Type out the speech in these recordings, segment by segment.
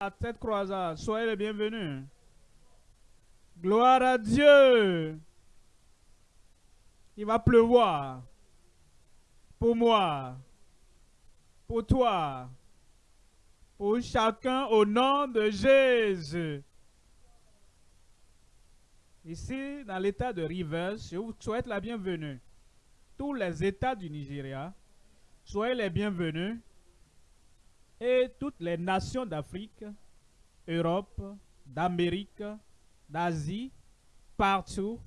à cette croisade. Soyez les bienvenus. Gloire à Dieu. Il va pleuvoir. Pour moi. Pour toi. Pour chacun au nom de Jésus. Ici, dans l'état de Rivers, je vous souhaite la bienvenue. Tous les états du Nigeria, soyez les bienvenus et toutes les nations d'Afrique, Europe, d'Amérique, d'Asie, partout,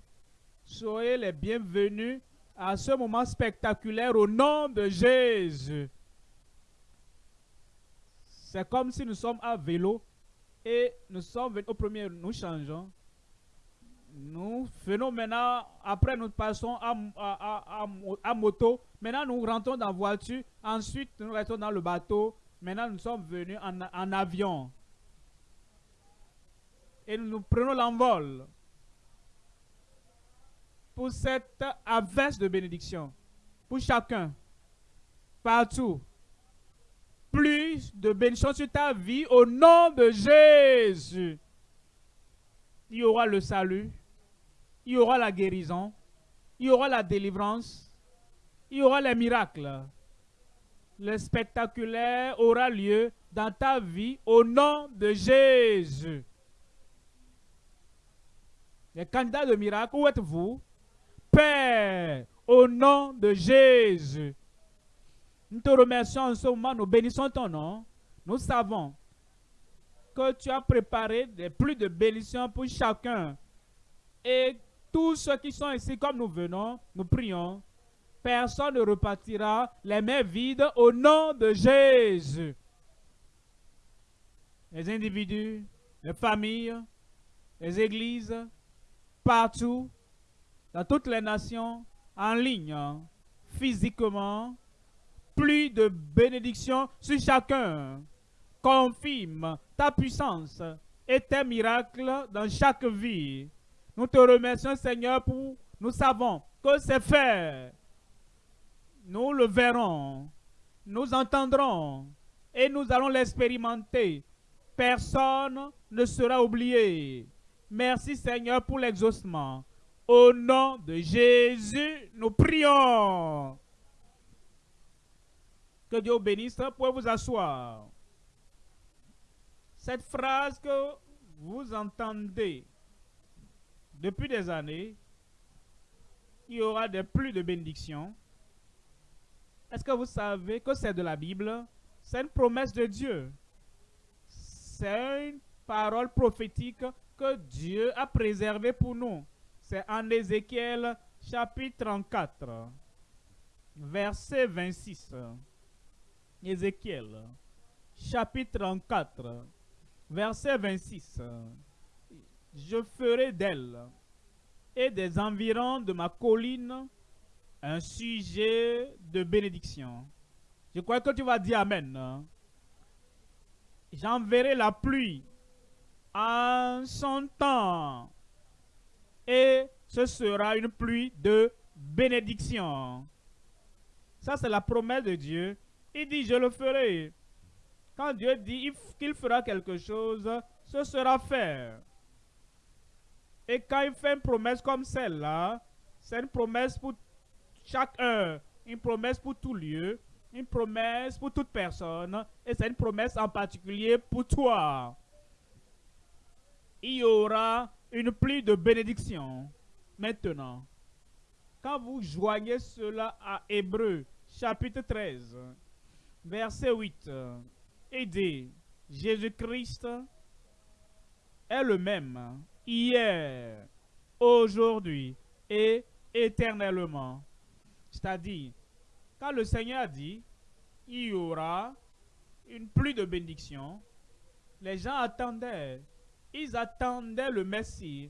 soyez les bienvenus à ce moment spectaculaire au nom de Jésus. C'est comme si nous sommes à vélo et nous sommes venus au premier, nous changeons. Nous venons maintenant, après nous passons à, à, moto. Maintenant nous rentrons dans la voiture. Ensuite nous restons dans le bateau. Maintenant, nous sommes venus en, avion. Et nous prenons l'envol pour cette averse de bénédiction. Pour chacun. Partout. Plus de bénédiction sur ta vie au nom de Jésus. Il y aura le salut. Il y aura la guérison. Il y aura la délivrance. Il y aura les miracles le spectaculaire aura lieu dans ta vie au nom de Jésus. Les candidats de miracle, où êtes-vous? Père, au nom de Jésus. Nous te remercions en ce moment, nous bénissons ton nom. Nous savons que tu as préparé des plus de bénédictions pour chacun. Et tous ceux qui sont ici, comme nous venons, nous prions personne ne repartira les mains vides au nom de Jésus. Les individus, les familles, les églises, partout, dans toutes les nations, en ligne, physiquement, plus de bénédictions sur chacun. Confirme ta puissance et tes miracles dans chaque vie. Nous te remercions, Seigneur, pour nous savons que c'est fait nous le verrons, nous entendrons et nous allons l'expérimenter. Personne ne sera oublié. Merci Seigneur pour l'exaucement. Au nom de Jésus, nous prions. Que Dieu bénisse. Pouvez vous asseoir. Cette phrase que vous entendez depuis des années, il y aura des plus de bénédictions est-ce que vous savez que c'est de la Bible? C'est une promesse de Dieu. C'est une parole prophétique que Dieu a préservée pour nous. C'est en Ézéchiel chapitre 34, verset 26. Ézéchiel chapitre 34, verset 26. Je ferai d'elle et des environs de ma colline un sujet de bénédiction. Je crois que tu vas dire Amen. J'enverrai la pluie en son temps. Et ce sera une pluie de bénédiction. Ça, c'est la promesse de Dieu. Il dit, je le ferai. Quand Dieu dit qu'il fera quelque chose, ce sera fait. Et quand il fait une promesse comme celle-là, c'est une promesse pour chaque heure, une promesse pour tout lieu, une promesse pour toute personne, et c'est une promesse en particulier pour toi. Il y aura une pluie de bénédiction. Maintenant, quand vous joignez cela à Hébreu, chapitre 13, verset 8, il dit, Jésus-Christ est le même hier, aujourd'hui et éternellement. C'est-à-dire, quand le Seigneur dit, il y aura une pluie de bénédiction, les gens attendaient. Ils attendaient le Messie.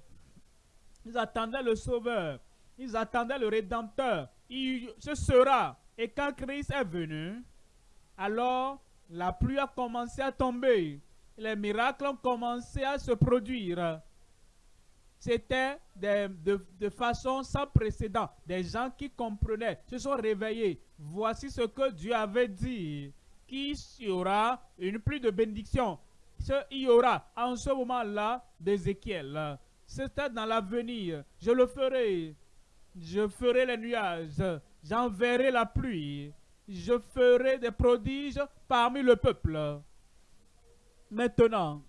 Ils attendaient le Sauveur. Ils attendaient le Rédempteur. Il, ce sera. Et quand Christ est venu, alors la pluie a commencé à tomber. Les miracles ont commencé à se produire. C'était de, façon sans précédent. Des gens qui comprenaient, se sont réveillés. Voici ce que Dieu avait dit. Qu'il y aura une pluie de bénédiction il y aura en ce moment-là d'Ézéchiel. C'était dans l'avenir. Je le ferai. Je ferai les nuages. J'enverrai la pluie. Je ferai des prodiges parmi le peuple. Maintenant,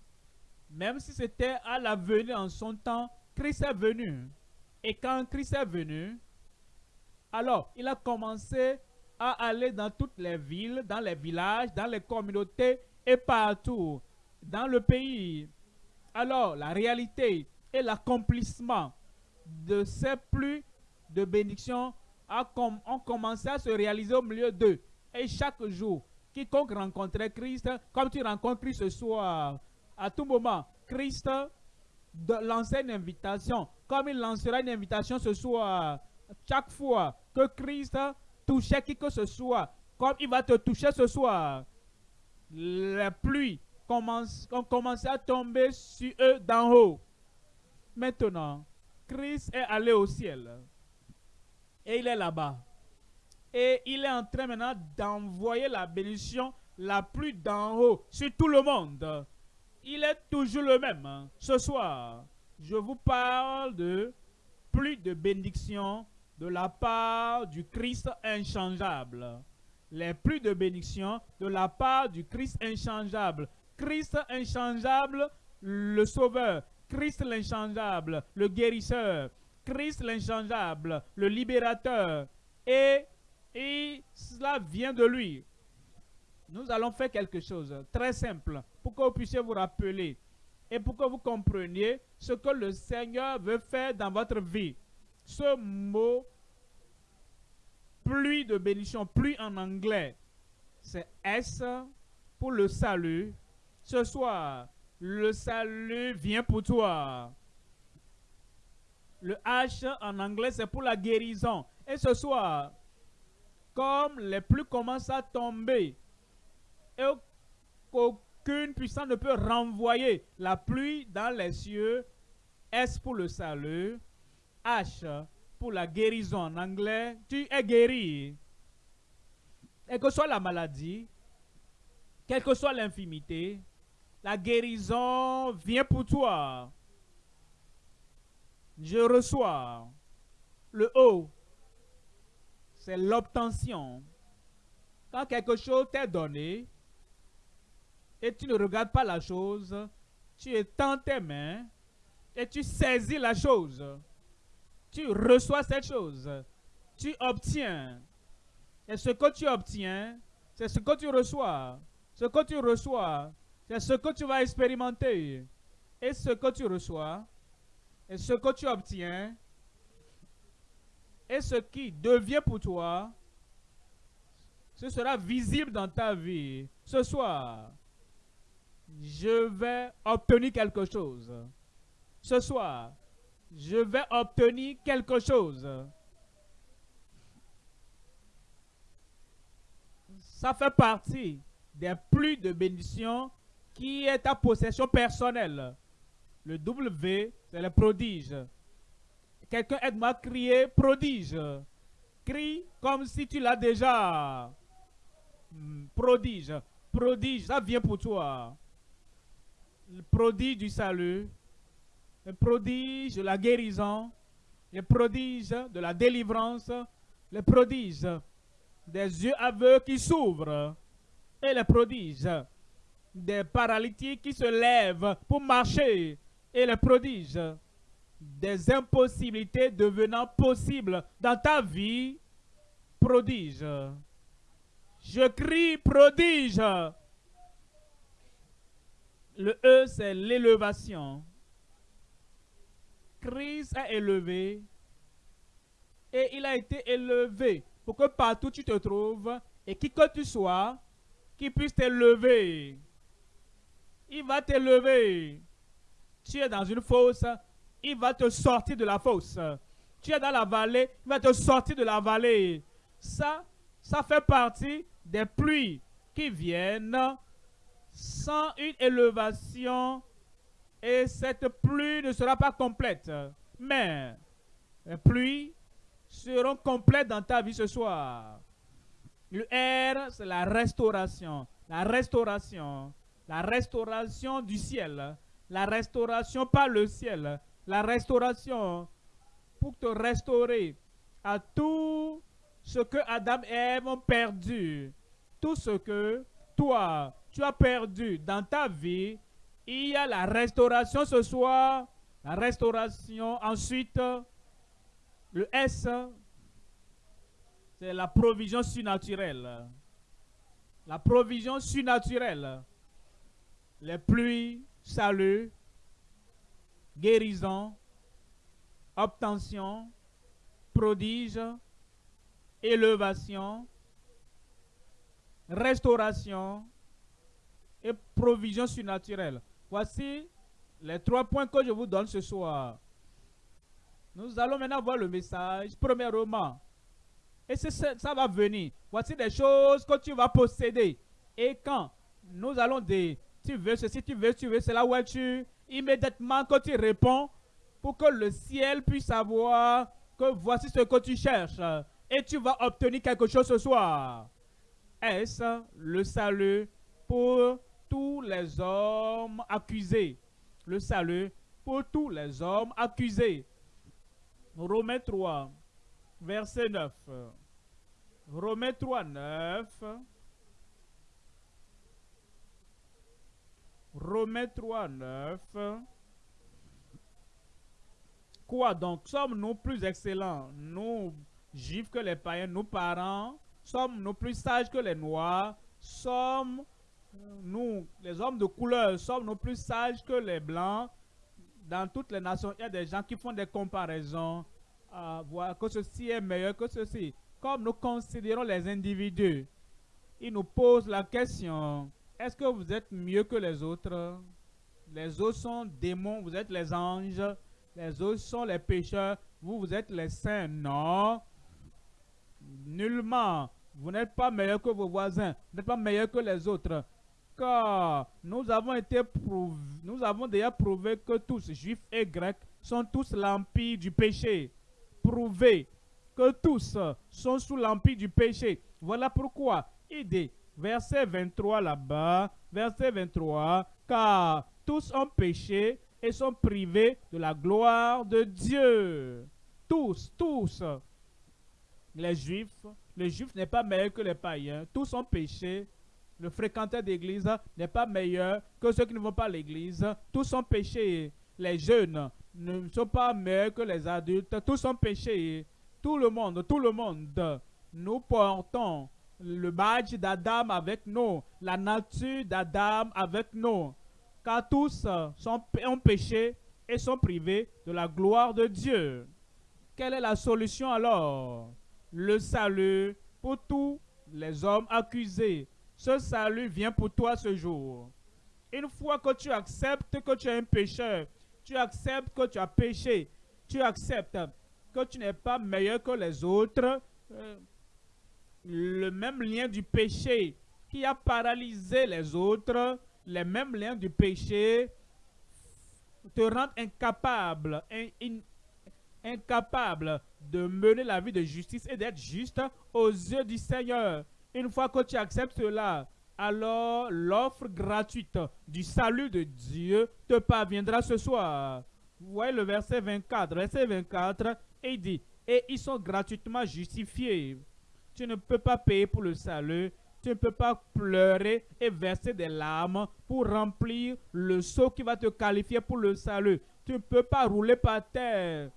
même si c'était à l'avenir en son temps, Christ est venu. Et quand Christ est venu, alors il a commencé à aller dans toutes les villes, dans les villages, dans les communautés et partout dans le pays. Alors la réalité et l'accomplissement de ces pluies de bénédiction ont commencé à se réaliser au milieu d'eux. Et chaque jour, quiconque rencontrait Christ, comme tu rencontres Christ ce soir, à tout moment, Christ lançait une invitation, comme il lancera une invitation ce soir, chaque fois que Christ touchait qui que ce soit, comme il va te toucher ce soir, la pluie commence, ont commencé à tomber sur eux d'en haut. Maintenant, Christ est allé au ciel. Et il est là-bas. Et il est en train maintenant d'envoyer la bénédiction la pluie d'en haut sur tout le monde. Il est toujours le même. Ce soir, je vous parle de pluie de bénédiction de la part du Christ inchangeable. Les pluies de bénédiction de la part du Christ inchangeable. Christ inchangeable, le Sauveur. Christ l'inchangeable, le guérisseur. Christ l'inchangeable, le libérateur. Et, et cela vient de lui. Nous allons faire quelque chose très simple pour que vous puissiez vous rappeler et pour que vous compreniez ce que le Seigneur veut faire dans votre vie. Ce mot pluie de bénédiction, pluie en anglais, c'est S pour le salut. Ce soir, le salut vient pour toi. Le H en anglais, c'est pour la guérison. Et ce soir, comme les pluies commencent à tomber, et qu'aucune puissance ne peut renvoyer la pluie dans les cieux, S pour le salut, H pour la guérison en anglais, tu es guéri. Et que soit la maladie, quelle que soit l'infimité, la guérison vient pour toi. Je reçois. Le haut, c'est l'obtention. Quand quelque chose t'est donné et tu ne regardes pas la chose, tu étends tes mains et tu saisis la chose. Tu reçois cette chose. Tu obtiens. Et ce que tu obtiens, c'est ce que tu reçois. Ce que tu reçois, c'est ce que tu vas expérimenter. Et ce que tu reçois, et ce que tu obtiens, et ce qui devient pour toi, ce sera visible dans ta vie. Ce soir, je vais obtenir quelque chose. Ce soir, je vais obtenir quelque chose. Ça fait partie des pluies de bénédiction qui est ta possession personnelle. Le W, c'est le prodige. Quelqu'un aide-moi à crier prodige. Crie comme si tu l'as déjà. Hmm, prodige. Prodige, ça vient pour toi. Le prodige du salut. Le prodige de la guérison. Le prodige de la délivrance. Le prodige des yeux aveugles qui s'ouvrent. Et le prodige des paralytiques qui se lèvent pour marcher et le prodige des impossibilités devenant possibles dans ta vie, prodige. Je crie prodige. Le E, c'est l'élévation. Christ a élevé et il a été élevé pour que partout tu te trouves et qui que tu sois, qui puisse t'élever. Il va t'élever. Tu es dans une fosse, il va te sortir de la fosse. Tu es dans la vallée, il va te sortir de la vallée. Ça, ça fait partie des pluies qui viennent sans une élévation et cette pluie ne sera pas complète. Mais les pluies seront complètes dans ta vie ce soir. Le R, c'est la restauration. La restauration. la restauration du ciel, la restauration par le ciel, la restauration pour te restaurer à tout ce que Adam et Ève ont perdu, tout ce que toi, tu as perdu dans ta vie, il y a la restauration ce soir, la restauration ensuite, le S, c'est la provision surnaturelle. La provision surnaturelle. Les pluies, salut, guérison, obtention, prodige, élévation, restauration et provision surnaturelle. Voici les trois points que je vous donne ce soir. Nous allons maintenant voir le message. Premièrement, et ça va venir. Voici des choses que tu vas posséder. Et quand nous allons dire, tu veux ceci, tu veux, tu veux cela, où es-tu Immédiatement, quand tu réponds, pour que le ciel puisse savoir que voici ce que tu cherches. Et tu vas obtenir quelque chose ce soir. Est-ce le salut pour tous les hommes accusés? Le salut pour tous les hommes accusés. Romains 3, verset 9. Romains 3, 9. Romains 3, 9. Quoi donc? Sommes-nous plus excellents, nous, juifs, que les païens, nous parents? Sommes-nous plus sages que les noirs? Sommes nous, les hommes de couleur, sommes-nous plus sages que les blancs Dans toutes les nations, il y a des gens qui font des comparaisons. à voir que ceci est meilleur que ceci. Comme nous considérons les individus, ils nous posent la question, est-ce que vous êtes mieux que les autres? Les autres sont démons, vous êtes les anges. Les autres sont les pécheurs, vous, vous êtes les saints. Non. Nullement. Vous n'êtes pas meilleur que vos voisins. Vous n'êtes pas meilleur que les autres. Nous avons été nous avons déjà prouvé que tous, juifs et grecs, sont tous l'empire du péché. Prouvé que tous sont sous l'empire du péché. Voilà pourquoi il dit, verset 23 là-bas, verset 23, car tous ont péché et sont privés de la gloire de Dieu. Tous, tous. Les juifs, les juifs n'est pas meilleur que les païens. Tous ont péché. Le fréquenteur d'église n'est pas meilleur que ceux qui ne vont pas à l'église. Tous ont péché. Les jeunes ne sont pas meilleurs que les adultes. Tous ont péché. Tout le monde, tout le monde. Nous portons le badge d'Adam avec nous, la nature d'Adam avec nous car tous sont, ont péché et sont privés de la gloire de Dieu. Quelle est la solution alors? Le salut pour tous les hommes accusés. Ce salut vient pour toi ce jour. Une fois que tu acceptes que tu es un pécheur, tu acceptes que tu as péché, tu acceptes que tu n'es pas meilleur que les autres, euh, le même lien du péché qui a paralysé les autres, les mêmes liens du péché te rendent incapable, incapable de mener la vie de justice et d'être juste aux yeux du Seigneur. Une fois que tu acceptes cela, alors l'offre gratuite du salut de Dieu te parviendra ce soir. Voyez le verset 24. Verset 24, il dit, et ils sont gratuitement justifiés. Tu ne peux pas payer pour le salut, tu ne peux pas pleurer et verser des larmes pour remplir le seau qui va te qualifier pour le salut. Tu ne peux pas rouler par terre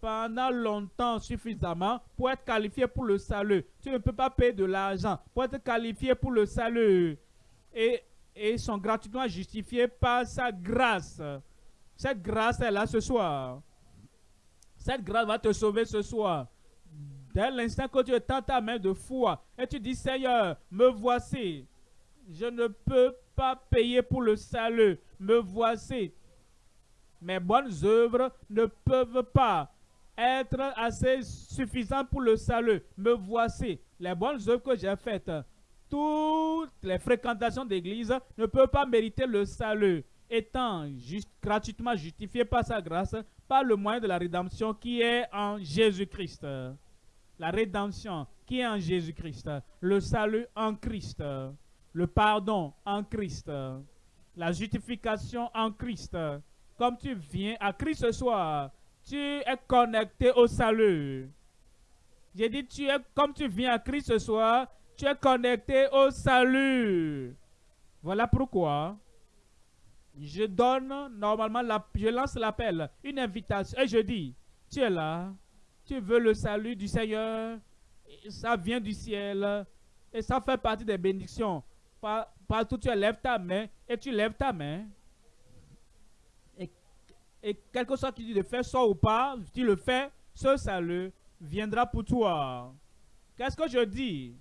pendant longtemps suffisamment pour être qualifié pour le salut. Tu ne peux pas payer de l'argent pour être qualifié pour le salut. Et, et sont gratuitement justifiés par sa grâce. Cette grâce est là ce soir. Cette grâce va te sauver ce soir. Dès l'instant que tu tends ta main de foi et tu dis, Seigneur, me voici. Je ne peux pas payer pour le salut. Me voici. Mes bonnes œuvres ne peuvent pas être assez suffisantes pour le salut. Me voici. Les bonnes œuvres que j'ai faites, toutes les fréquentations d'église ne peuvent pas mériter le salut. Étant juste, gratuitement justifié par sa grâce, par le moyen de la rédemption qui est en Jésus-Christ la rédemption qui est en Jésus-Christ, le salut en Christ, le pardon en Christ. la justification en Christ. Comme tu viens à Christ ce soir, tu es connecté au salut. J'ai dit, tu es, comme tu viens à Christ ce soir, tu es connecté au salut. Voilà pourquoi je donne normalement, je lance l'appel, une invitation, et je dis, tu es là, tu veux le salut du Seigneur, ça vient du ciel, et ça fait partie des bénédictions. Partout tu lèves ta main, et tu lèves ta main, et quelque chose qui dit de faire ça ou pas, tu le fais, ce salut viendra pour toi. Qu'est-ce que je dis?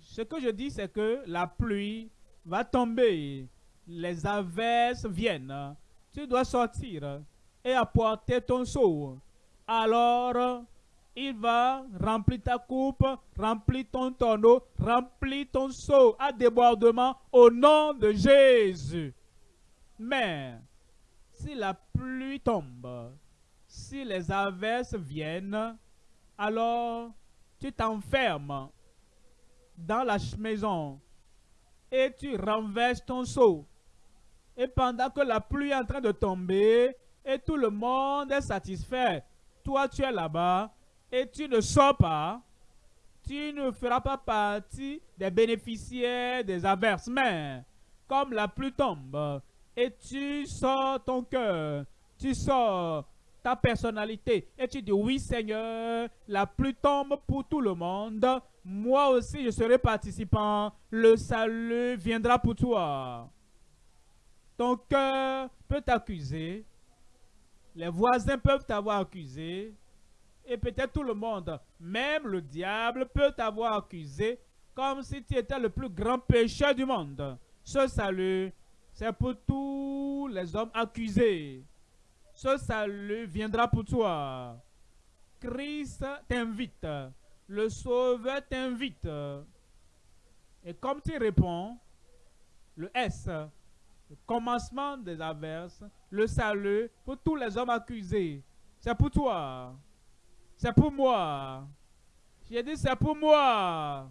Ce que je dis, c'est que la pluie va tomber, les averses viennent. Tu dois sortir et apporter ton seau. Alors, il va remplir ta coupe, remplir ton tonneau, remplir ton seau à débordement au nom de Jésus. Mais, si la pluie tombe, si les averses viennent, alors tu t'enfermes dans la maison et tu renverses ton seau. Et pendant que la pluie est en train de tomber et tout le monde est satisfait, toi tu es là-bas et tu ne sors pas, tu ne feras pas partie des bénéficiaires des averses. Mais comme la pluie tombe et tu sors ton cœur, tu sors ta personnalité. Et tu dis oui Seigneur, la pluie tombe pour tout le monde, moi aussi je serai participant, le salut viendra pour toi. Ton cœur peut t'accuser, les voisins peuvent t'avoir accusé, et peut-être tout le monde, même le diable peut t'avoir accusé comme si tu étais le plus grand pécheur du monde. Ce salut, c'est pour tous les hommes accusés ce salut viendra pour toi. Christ t'invite. Le Sauveur t'invite. Et comme tu réponds, le S, le commencement des averses, le salut pour tous les hommes accusés, c'est pour toi. C'est pour moi. J'ai dit c'est pour moi.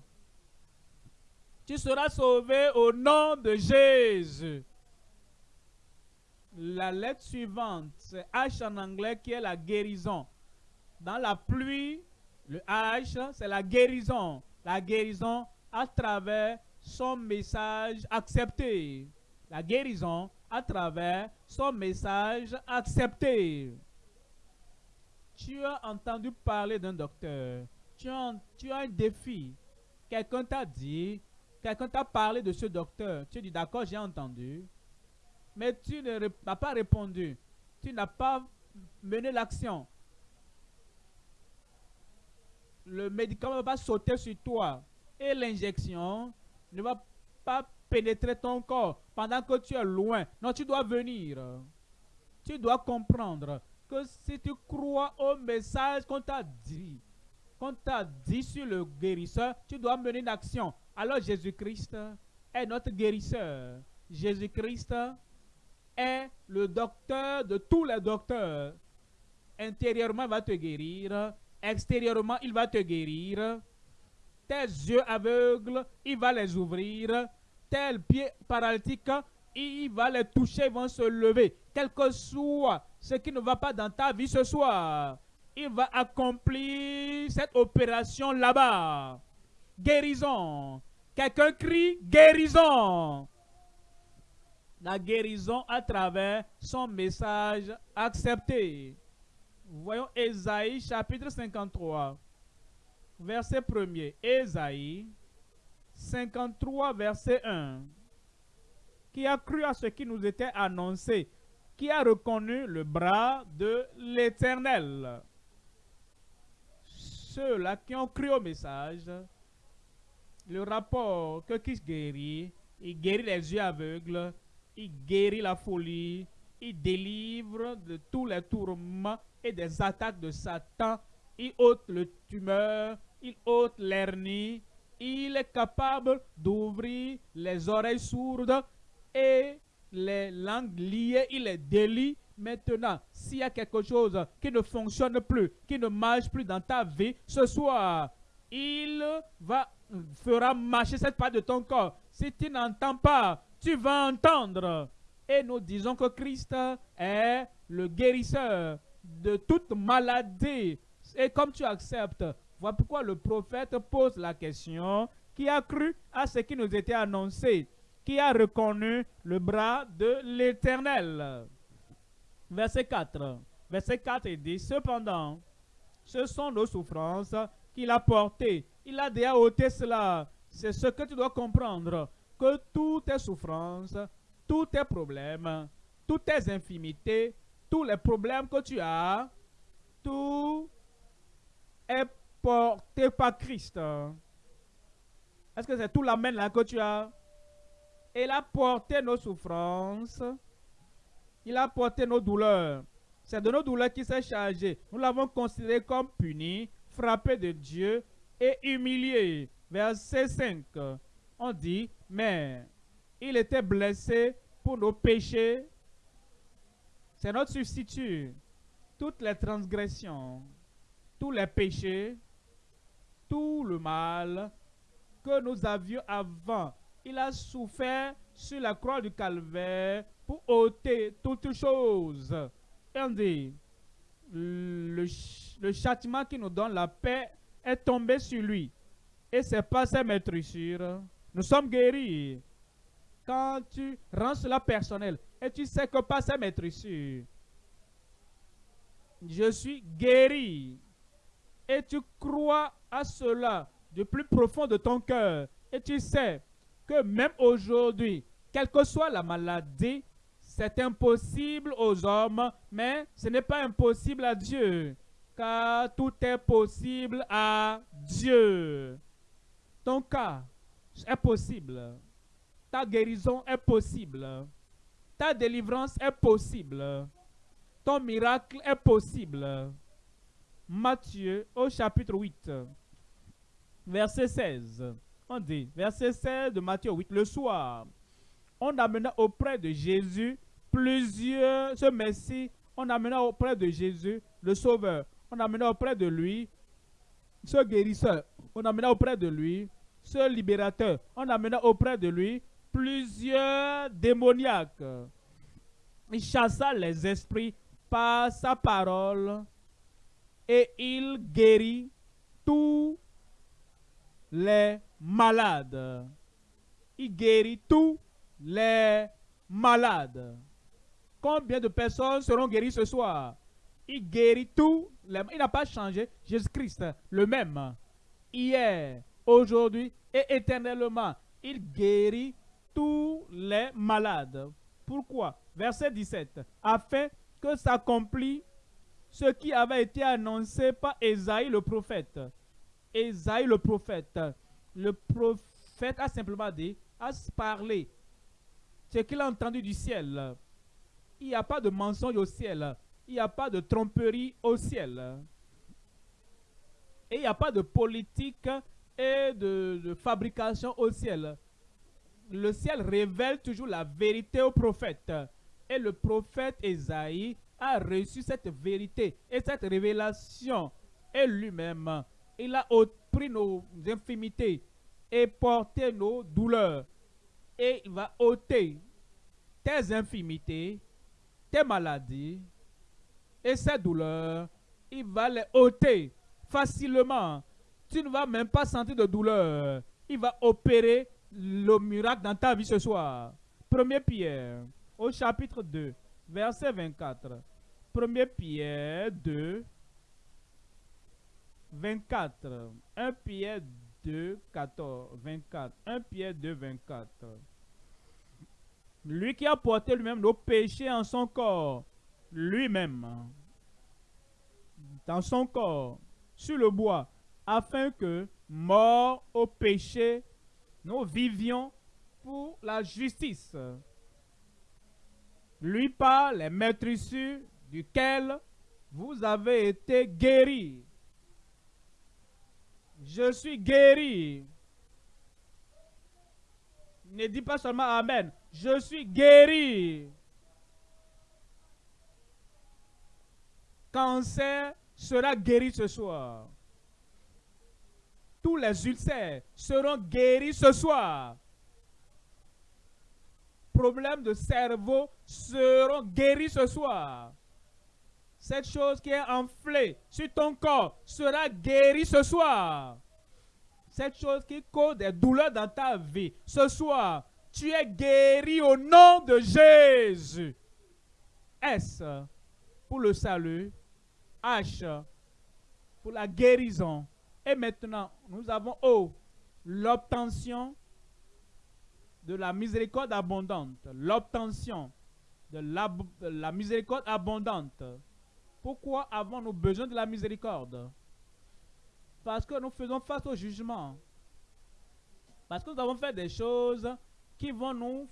Tu seras sauvé au nom de Jésus. La lettre suivante, c'est H en anglais qui est la guérison. Dans la pluie, le H, c'est la guérison. La guérison à travers son message accepté. La guérison à travers son message accepté. Tu as entendu parler d'un docteur. Tu as, tu as un défi. Quelqu'un t'a dit, quelqu'un t'a parlé de ce docteur. Tu dis, d'accord, j'ai entendu mais tu n'as pas répondu. Tu n'as pas mené l'action. Le médicament va sauter sur toi et l'injection ne va pas pénétrer ton corps pendant que tu es loin. Non, tu dois venir. Tu dois comprendre que si tu crois au message qu'on t'a dit, qu'on t'a dit sur le guérisseur, tu dois mener une action. Alors Jésus-Christ est notre guérisseur. Jésus-Christ est le docteur de tous les docteurs. Intérieurement, il va te guérir. Extérieurement, il va te guérir. Tes yeux aveugles, il va les ouvrir. Tes pieds paralytiques, il va les toucher, ils vont se lever. Quel que soit ce qui ne va pas dans ta vie ce soir, il va accomplir cette opération là-bas. Guérison. Quelqu'un crie guérison la guérison à travers son message accepté. Voyons Ésaïe chapitre 53, verset 1er. Ésaïe 53, verset 1. Qui a cru à ce qui nous était annoncé, qui a reconnu le bras de l'Éternel. Ceux-là qui ont cru au message, le rapport que Christ guérit, il guérit les yeux aveugles, il guérit la folie, il délivre de tous les tourments et des attaques de Satan, il ôte le tumeur, il ôte l'hernie, il est capable d'ouvrir les oreilles sourdes et les langues liées, il les délie. Maintenant, s'il y a quelque chose qui ne fonctionne plus, qui ne marche plus dans ta vie, ce soir, il va fera marcher cette part de ton corps. Si tu n'entends pas tu vas entendre. et nous disons que Christ est le guérisseur de toute maladie. Et comme tu acceptes, voilà pourquoi le prophète pose la question, qui a cru à ce qui nous était annoncé, qui a reconnu le bras de l'Éternel? Verset 4. Verset 4 dit, cependant, ce sont nos souffrances qu'il a portées. Il a déjà ôté cela. C'est ce que tu dois comprendre, que toutes tes souffrances, tous tes problèmes, toutes tes infimités, tous les problèmes que tu as, tout est porté par Christ. Est-ce que c'est tout l'amen là que tu as? Il a porté nos souffrances. Il a porté nos douleurs. C'est de nos douleurs qu'il s'est chargé. Nous l'avons considéré comme puni, frappé de Dieu et humilié. Verset 5. On dit, mais il était blessé pour nos péchés. C'est notre substitut. Toutes les transgressions, tous les péchés, tout le mal que nous avions avant, il a souffert sur la croix du calvaire pour ôter toutes choses. Et on dit, le, châtiment qui nous donne la paix est tombé sur lui. Et c'est pas sa maîtrisure. Nous sommes guéris. Quand tu rends cela personnel et tu sais que pas sa maîtrisure, je suis guéri. Et tu crois à cela du plus profond de ton cœur. Et tu sais que même aujourd'hui, quelle que soit la maladie, c'est impossible aux hommes, mais ce n'est pas impossible à Dieu. Car tout est possible à Dieu. Ton cas est possible. Ta guérison est possible. Ta délivrance est possible. Ton miracle est possible. Matthieu au chapitre 8, verset 16. On dit, verset 16 de Matthieu 8, le soir, on amena auprès de Jésus plusieurs, ce Messie, on amena auprès de Jésus le Sauveur. On amena auprès de lui ce guérisseur. On amena auprès de lui ce libérateur. On amena auprès de lui plusieurs démoniaques. Il chassa les esprits par sa parole et il guérit tous les malades. Il guérit tous les malades. Combien de personnes seront guéries ce soir? Il guérit tous les Il n'a pas changé. Jésus-Christ, le même. Hier, aujourd'hui et éternellement. Il guérit tous les malades. Pourquoi? Verset 17. Afin que s'accomplit ce qui avait été annoncé par Esaïe le prophète. Esaïe le prophète. Le prophète a simplement dit, a parlé ce qu'il a entendu du ciel. Il n'y a pas de mensonge au ciel. Il n'y a pas de tromperie au ciel. Et il n'y a pas de politique et de, fabrication au ciel. Le ciel révèle toujours la vérité au prophète. Et le prophète Esaïe a reçu cette vérité et cette révélation. Et lui-même, il a pris nos infimités et porté nos douleurs. Et il va ôter tes infimités, tes maladies et ces douleurs. Il va les ôter facilement tu ne vas même pas sentir de douleur. Il va opérer le miracle dans ta vie ce soir. Premier Pierre, au chapitre 2, verset 24. Premier Pierre 2, 24. 1 Pierre 2, 14, 24. 1 Pierre 2, 24. Lui qui a porté lui-même nos péchés en son corps, lui-même, dans son corps, sur le bois, afin que, morts au péché, nous vivions pour la justice. Lui par les maîtrisses duquel vous avez été guéris. Je suis guéri. Ne dis pas seulement Amen. Je suis guéri. Cancer sera guéri ce soir tous les ulcères seront guéris ce soir. problèmes de cerveau seront guéris ce soir. Cette chose qui est enflée sur ton corps sera guérie ce soir. Cette chose qui cause des douleurs dans ta vie, ce soir, tu es guéri au nom de Jésus. S pour le salut. H pour la guérison. Et maintenant, nous avons O, l'obtention de la miséricorde abondante. L'obtention de la, miséricorde abondante. Pourquoi avons-nous besoin de la miséricorde? Parce que nous faisons face au jugement. Parce que nous avons fait des choses qui vont nous,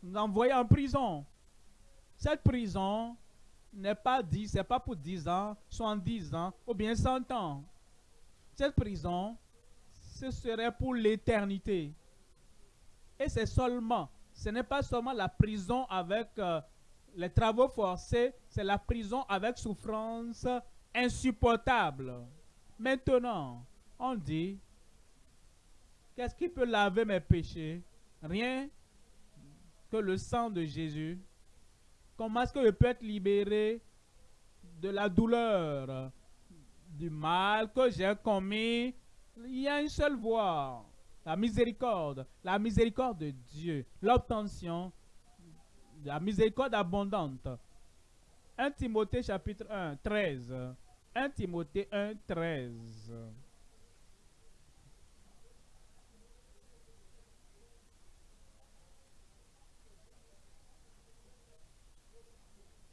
nous envoyer en prison. Cette prison n'est pas c'est pas pour 10 ans, 70 ans ou bien 100 ans. Cette prison, ce serait pour l'éternité. Et c'est seulement, ce n'est pas seulement la prison avec euh, les travaux forcés, c'est la prison avec souffrance insupportable. Maintenant, on dit, qu'est-ce qui peut laver mes péchés? Rien que le sang de Jésus. Comment est-ce que je peux être libéré de la douleur, du mal que j'ai commis Il y a une seule voie, la miséricorde, la miséricorde de Dieu, l'obtention la miséricorde abondante. 1 Timothée chapitre 1, 13. 1 Timothée 1, 13.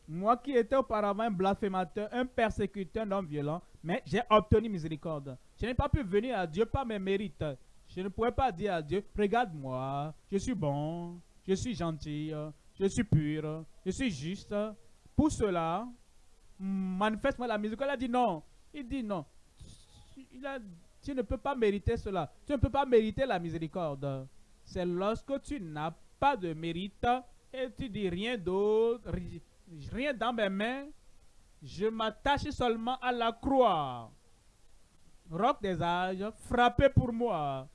Moi qui étais auparavant un blasphémateur, un persécuteur, un homme violent, mais j'ai obtenu miséricorde. Je n'ai pas pu venir à Dieu par mes mérites. Je ne pouvais pas dire à Dieu, regarde-moi, je suis bon, je suis gentil, je suis pur, je suis juste. Pour cela, manifeste-moi la miséricorde. Il a dit non. Il dit non. tu ne peux pas mériter cela. Tu ne peux pas mériter la miséricorde. C'est lorsque tu n'as pas de mérite et tu dis rien d'autre, rien dans mes mains, je m'attache seulement à la croix. Roc des âges, frappé pour moi,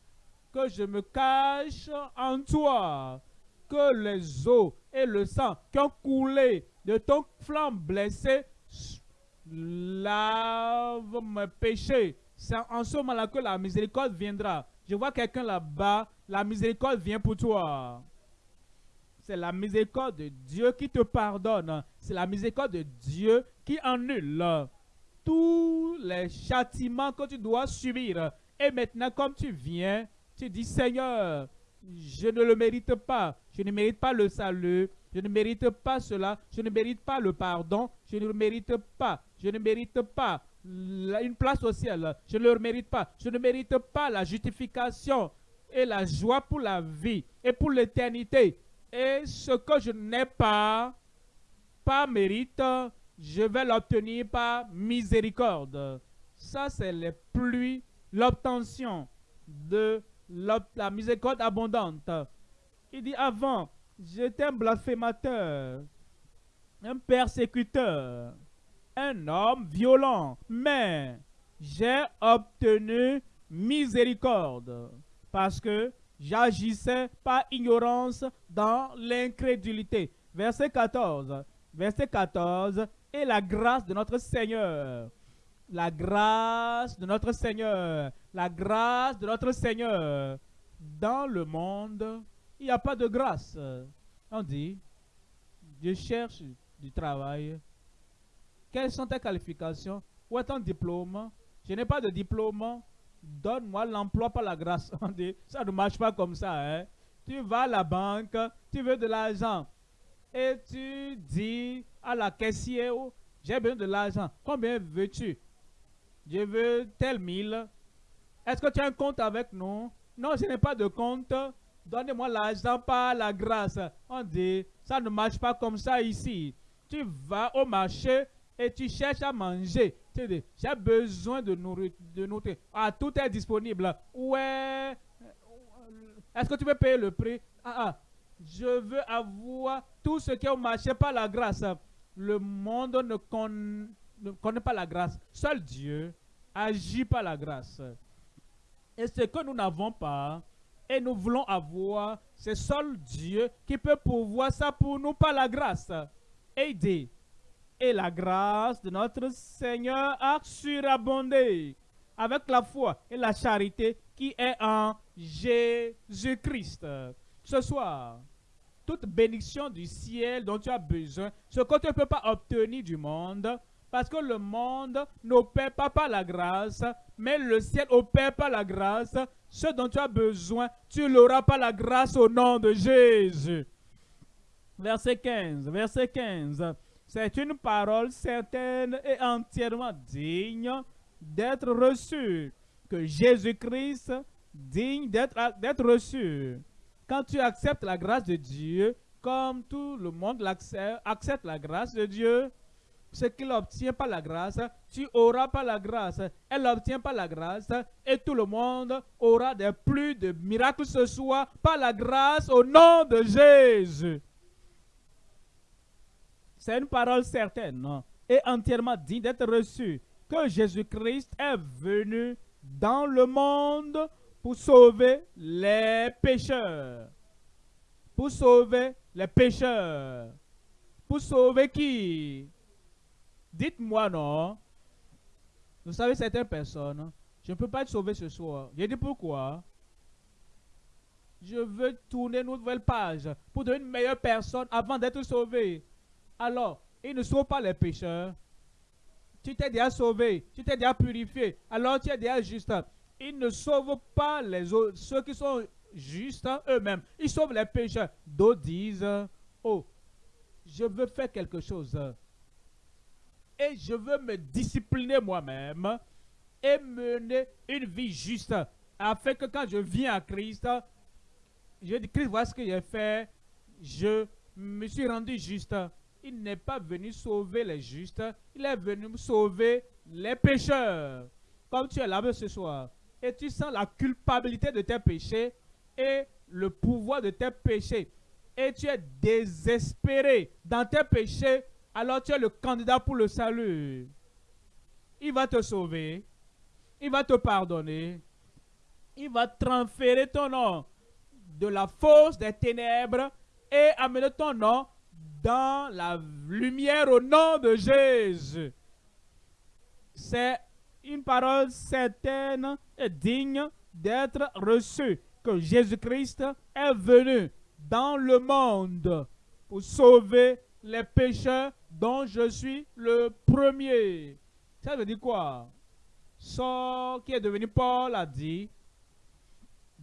que je me cache en toi, que les eaux et le sang qui ont coulé de ton flanc blessé lavent mes péchés. C'est en ce moment-là que la miséricorde viendra. Je vois quelqu'un là-bas, la miséricorde vient pour toi. C'est la miséricorde de Dieu qui te pardonne. C'est la miséricorde de Dieu qui annule tous les châtiments que tu dois subir. Et maintenant, comme tu viens, tu dis, Seigneur, je ne le mérite pas. Je ne mérite pas le salut. Je ne mérite pas cela. Je ne mérite pas le pardon. Je ne le mérite pas. Je ne mérite pas une place au ciel. Je ne le mérite pas. Je ne mérite pas la justification et la joie pour la vie et pour l'éternité. Et ce que je n'ai pas, pas mérite, je vais l'obtenir par miséricorde. Ça, c'est les pluies, l'obtention de la miséricorde abondante. Il dit avant, j'étais un blasphémateur, un persécuteur, un homme violent, mais j'ai obtenu miséricorde parce que j'agissais par ignorance dans l'incrédulité. Verset 14. Verset 14. Et la grâce de notre Seigneur. La grâce de notre Seigneur. La grâce de notre Seigneur. Dans le monde, il n'y a pas de grâce. On dit, je cherche du travail. Quelles sont tes qualifications? Où est ton diplôme? Je n'ai pas de diplôme. Donne-moi l'emploi par la grâce. On dit, ça ne marche pas comme ça. Hein? Tu vas à la banque, tu veux de l'argent. Et tu dis à la caissière, oh, j'ai besoin de l'argent. Combien veux-tu? Je veux tel mille. Est-ce que tu as un compte avec nous? Non, je n'ai pas de compte. Donnez-moi l'argent par la grâce. On dit, ça ne marche pas comme ça ici. Tu vas au marché et tu cherches à manger. J'ai besoin de nourriture. Ah, tout est disponible. Ouais. Est-ce que tu veux payer le prix? Ah, ah. Je veux avoir tout ce qui est au marché par la grâce. Le monde ne, ne connaît pas la grâce. Seul Dieu agit par la grâce. Et ce que nous n'avons pas, Et nous voulons avoir, c'est seul Dieu qui peut pouvoir ça pour nous par la grâce. Dit, et la grâce de notre Seigneur a surabondé avec la foi et la charité qui est en Jésus-Christ. Ce soir, toute bénédiction du ciel dont tu as besoin, ce que tu ne peux pas obtenir du monde, parce que le monde n'opère pas par la grâce, mais le ciel opère par la grâce. Ce dont tu as besoin, tu l'auras par la grâce au nom de Jésus. Verset 15, verset 15. C'est une parole certaine et entièrement digne d'être reçue, que Jésus-Christ digne d'être reçu. Quand tu acceptes la grâce de Dieu, comme tout le monde accepte la grâce de Dieu, ce qu'il obtient par la grâce, tu auras pas la grâce. Elle obtient pas la grâce et tout le monde aura des plus de miracles ce soir par la grâce au nom de Jésus. C'est une parole certaine et entièrement digne d'être reçue que Jésus-Christ est venu dans le monde pour sauver les pécheurs. Pour sauver les pécheurs. Pour sauver qui? Dites-moi non? Vous savez, certaines personnes, je ne peux pas être sauvé ce soir. J'ai dit pourquoi? Je veux tourner une nouvelle page pour devenir une meilleure personne avant d'être sauvé. Alors, il ne sauve pas les pécheurs. Tu t'es déjà sauvé, tu t'es déjà purifié, alors tu es déjà juste. Il ne sauve pas les autres, ceux qui sont justes eux-mêmes. Ils sauvent les pécheurs. D'autres disent, oh, je veux faire quelque chose et je veux me discipliner moi-même et mener une vie juste afin que quand je viens à Christ, je dis Christ, voilà ce que j'ai fait, je me suis rendu juste. Il n'est pas venu sauver les justes, il est venu sauver les pécheurs. Comme tu es là ce soir et tu sens la culpabilité de tes péchés et le pouvoir de tes péchés et tu es désespéré dans tes péchés alors tu es le candidat pour le salut. Il va te sauver. Il va te pardonner. Il va transférer ton nom de la force des ténèbres et amener ton nom dans la lumière au nom de Jésus. C'est une parole certaine et digne d'être reçue que Jésus-Christ est venu dans le monde pour sauver les pécheurs dont je suis le premier. Ça veut dire quoi? Ce qui est devenu Paul a dit,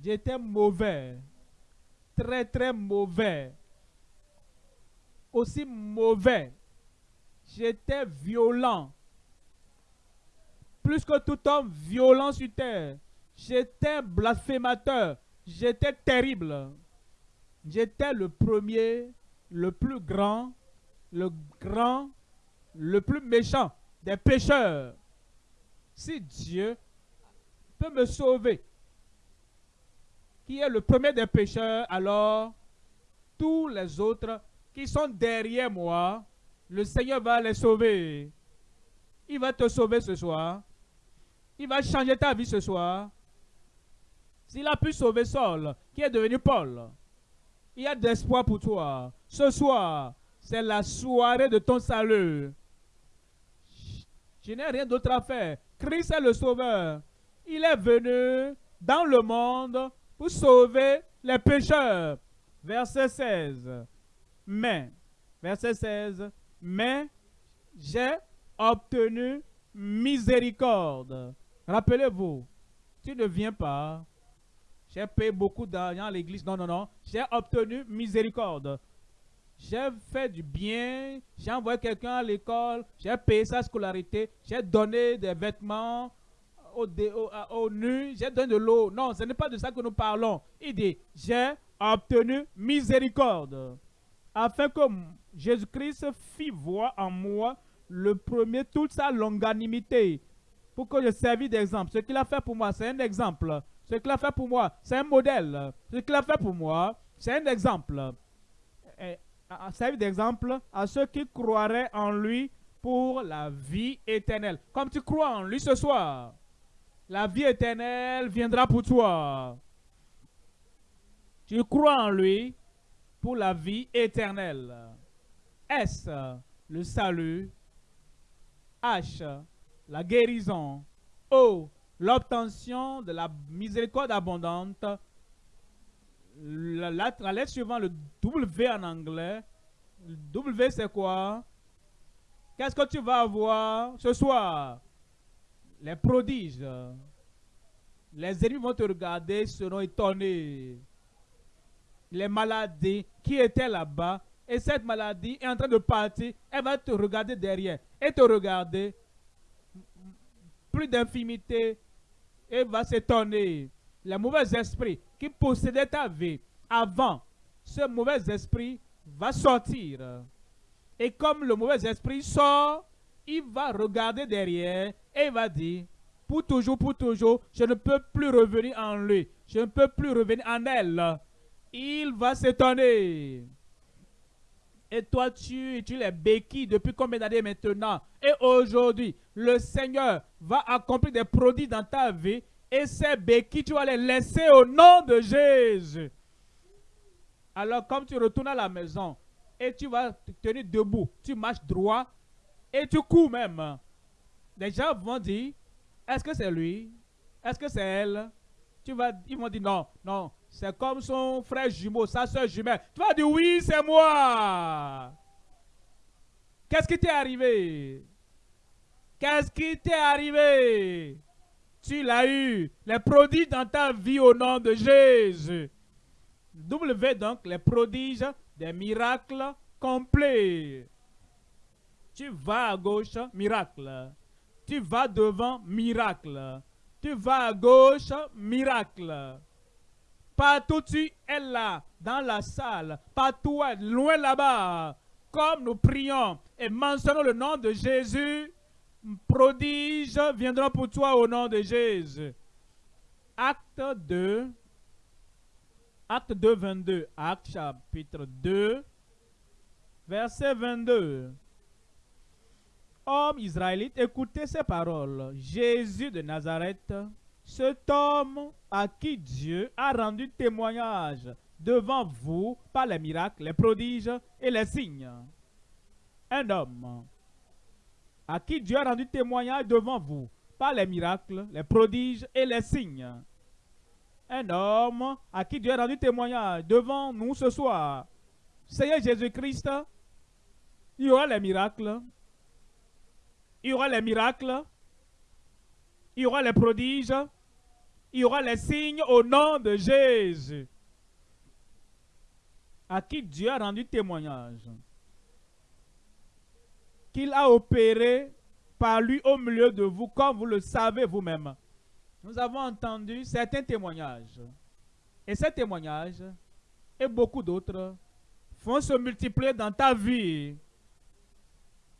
j'étais mauvais, très très mauvais, aussi mauvais, j'étais violent, plus que tout homme violent sur terre, j'étais blasphémateur, j'étais terrible, j'étais le premier, le plus grand, le grand, le plus méchant des pécheurs. Si Dieu peut me sauver, qui est le premier des pécheurs, alors tous les autres qui sont derrière moi, le Seigneur va les sauver. Il va te sauver ce soir. Il va changer ta vie ce soir. S'il a pu sauver Saul, qui est devenu Paul, il y a d'espoir pour toi. Ce soir, c'est la soirée de ton salut. Je n'ai rien d'autre à faire. Christ est le sauveur. Il est venu dans le monde pour sauver les pécheurs. Verset 16. Mais, verset 16, mais j'ai obtenu miséricorde. Rappelez-vous, tu ne viens pas. J'ai payé beaucoup d'argent à l'église. Non, non, non. J'ai obtenu miséricorde. J'ai fait du bien, j'ai envoyé quelqu'un à l'école, j'ai payé sa scolarité, j'ai donné des vêtements aux, au, nus, j'ai donné de l'eau. Non, ce n'est pas de ça que nous parlons. Il dit, j'ai obtenu miséricorde, afin que Jésus-Christ fit voir en moi le premier toute sa longanimité, pour que je servis d'exemple. Ce qu'il a fait pour moi, c'est un exemple. Ce qu'il a fait pour moi, c'est un modèle. Ce qu'il a fait pour moi, c'est un exemple servi d'exemple à ceux qui croiraient en lui pour la vie éternelle. Comme tu crois en lui ce soir, la vie éternelle viendra pour toi. Tu crois en lui pour la vie éternelle. S, le salut? H, la guérison. O, l'obtention de la miséricorde abondante. La, lettre suivante, le W en anglais. W, c'est quoi? Qu'est-ce que tu vas avoir ce soir? Les prodiges. Les ennemis vont te regarder, seront étonnés. Les maladies qui étaient là-bas, et cette maladie est en train de partir, elle va te regarder derrière et te regarder. Plus d'infimité, et va s'étonner. Les mauvais esprits qui possédaient ta vie avant, ce mauvais esprit va sortir. Et comme le mauvais esprit sort, il va regarder derrière et il va dire, pour toujours, pour toujours, je ne peux plus revenir en lui. Je ne peux plus revenir en elle. Il va s'étonner. Et toi, tu, tu les béquilles depuis combien d'années maintenant? Et aujourd'hui, le Seigneur va accomplir des produits dans ta vie. Et ces béquilles, tu vas les laisser au nom de Jésus. Alors, comme tu retournes à la maison et tu vas te tenir debout, tu marches droit et tu cours même. Les gens vont dire, est-ce que c'est lui? Est-ce que c'est elle? Tu vas, ils vont dire non, non, c'est comme son frère jumeau, sa soeur jumelle. Tu vas dire oui, c'est moi. Qu'est-ce qui t'est arrivé? Qu'est-ce qui t'est arrivé? Tu l'as eu. Les prodiges dans ta vie au nom de Jésus. W donc, les prodiges des miracles complets. Tu vas à gauche, miracle. Tu vas devant, miracle. Tu vas à gauche, miracle. Partout tu es là, dans la salle, partout loin là-bas. Comme nous prions et mentionnons le nom de Jésus, prodige viendront pour toi au nom de Jésus. Acte 2, Acte 2, 22, Acte chapitre 2, verset 22. Homme israélite, écoutez ces paroles. Jésus de Nazareth, cet homme à qui Dieu a rendu témoignage devant vous par les miracles, les prodiges et les signes. Un homme à qui Dieu a rendu témoignage devant vous par les miracles, les prodiges et les signes. Un homme à qui Dieu a rendu témoignage devant nous ce soir. Seigneur Jésus-Christ, il y aura les miracles, il y aura les miracles, il y aura les prodiges, il y aura les signes au nom de Jésus, à qui Dieu a rendu témoignage, qu'il a opéré par lui au milieu de vous, comme vous le savez vous-même. Nous avons entendu certains témoignages. Et ces témoignages, et beaucoup d'autres, vont se multiplier dans ta vie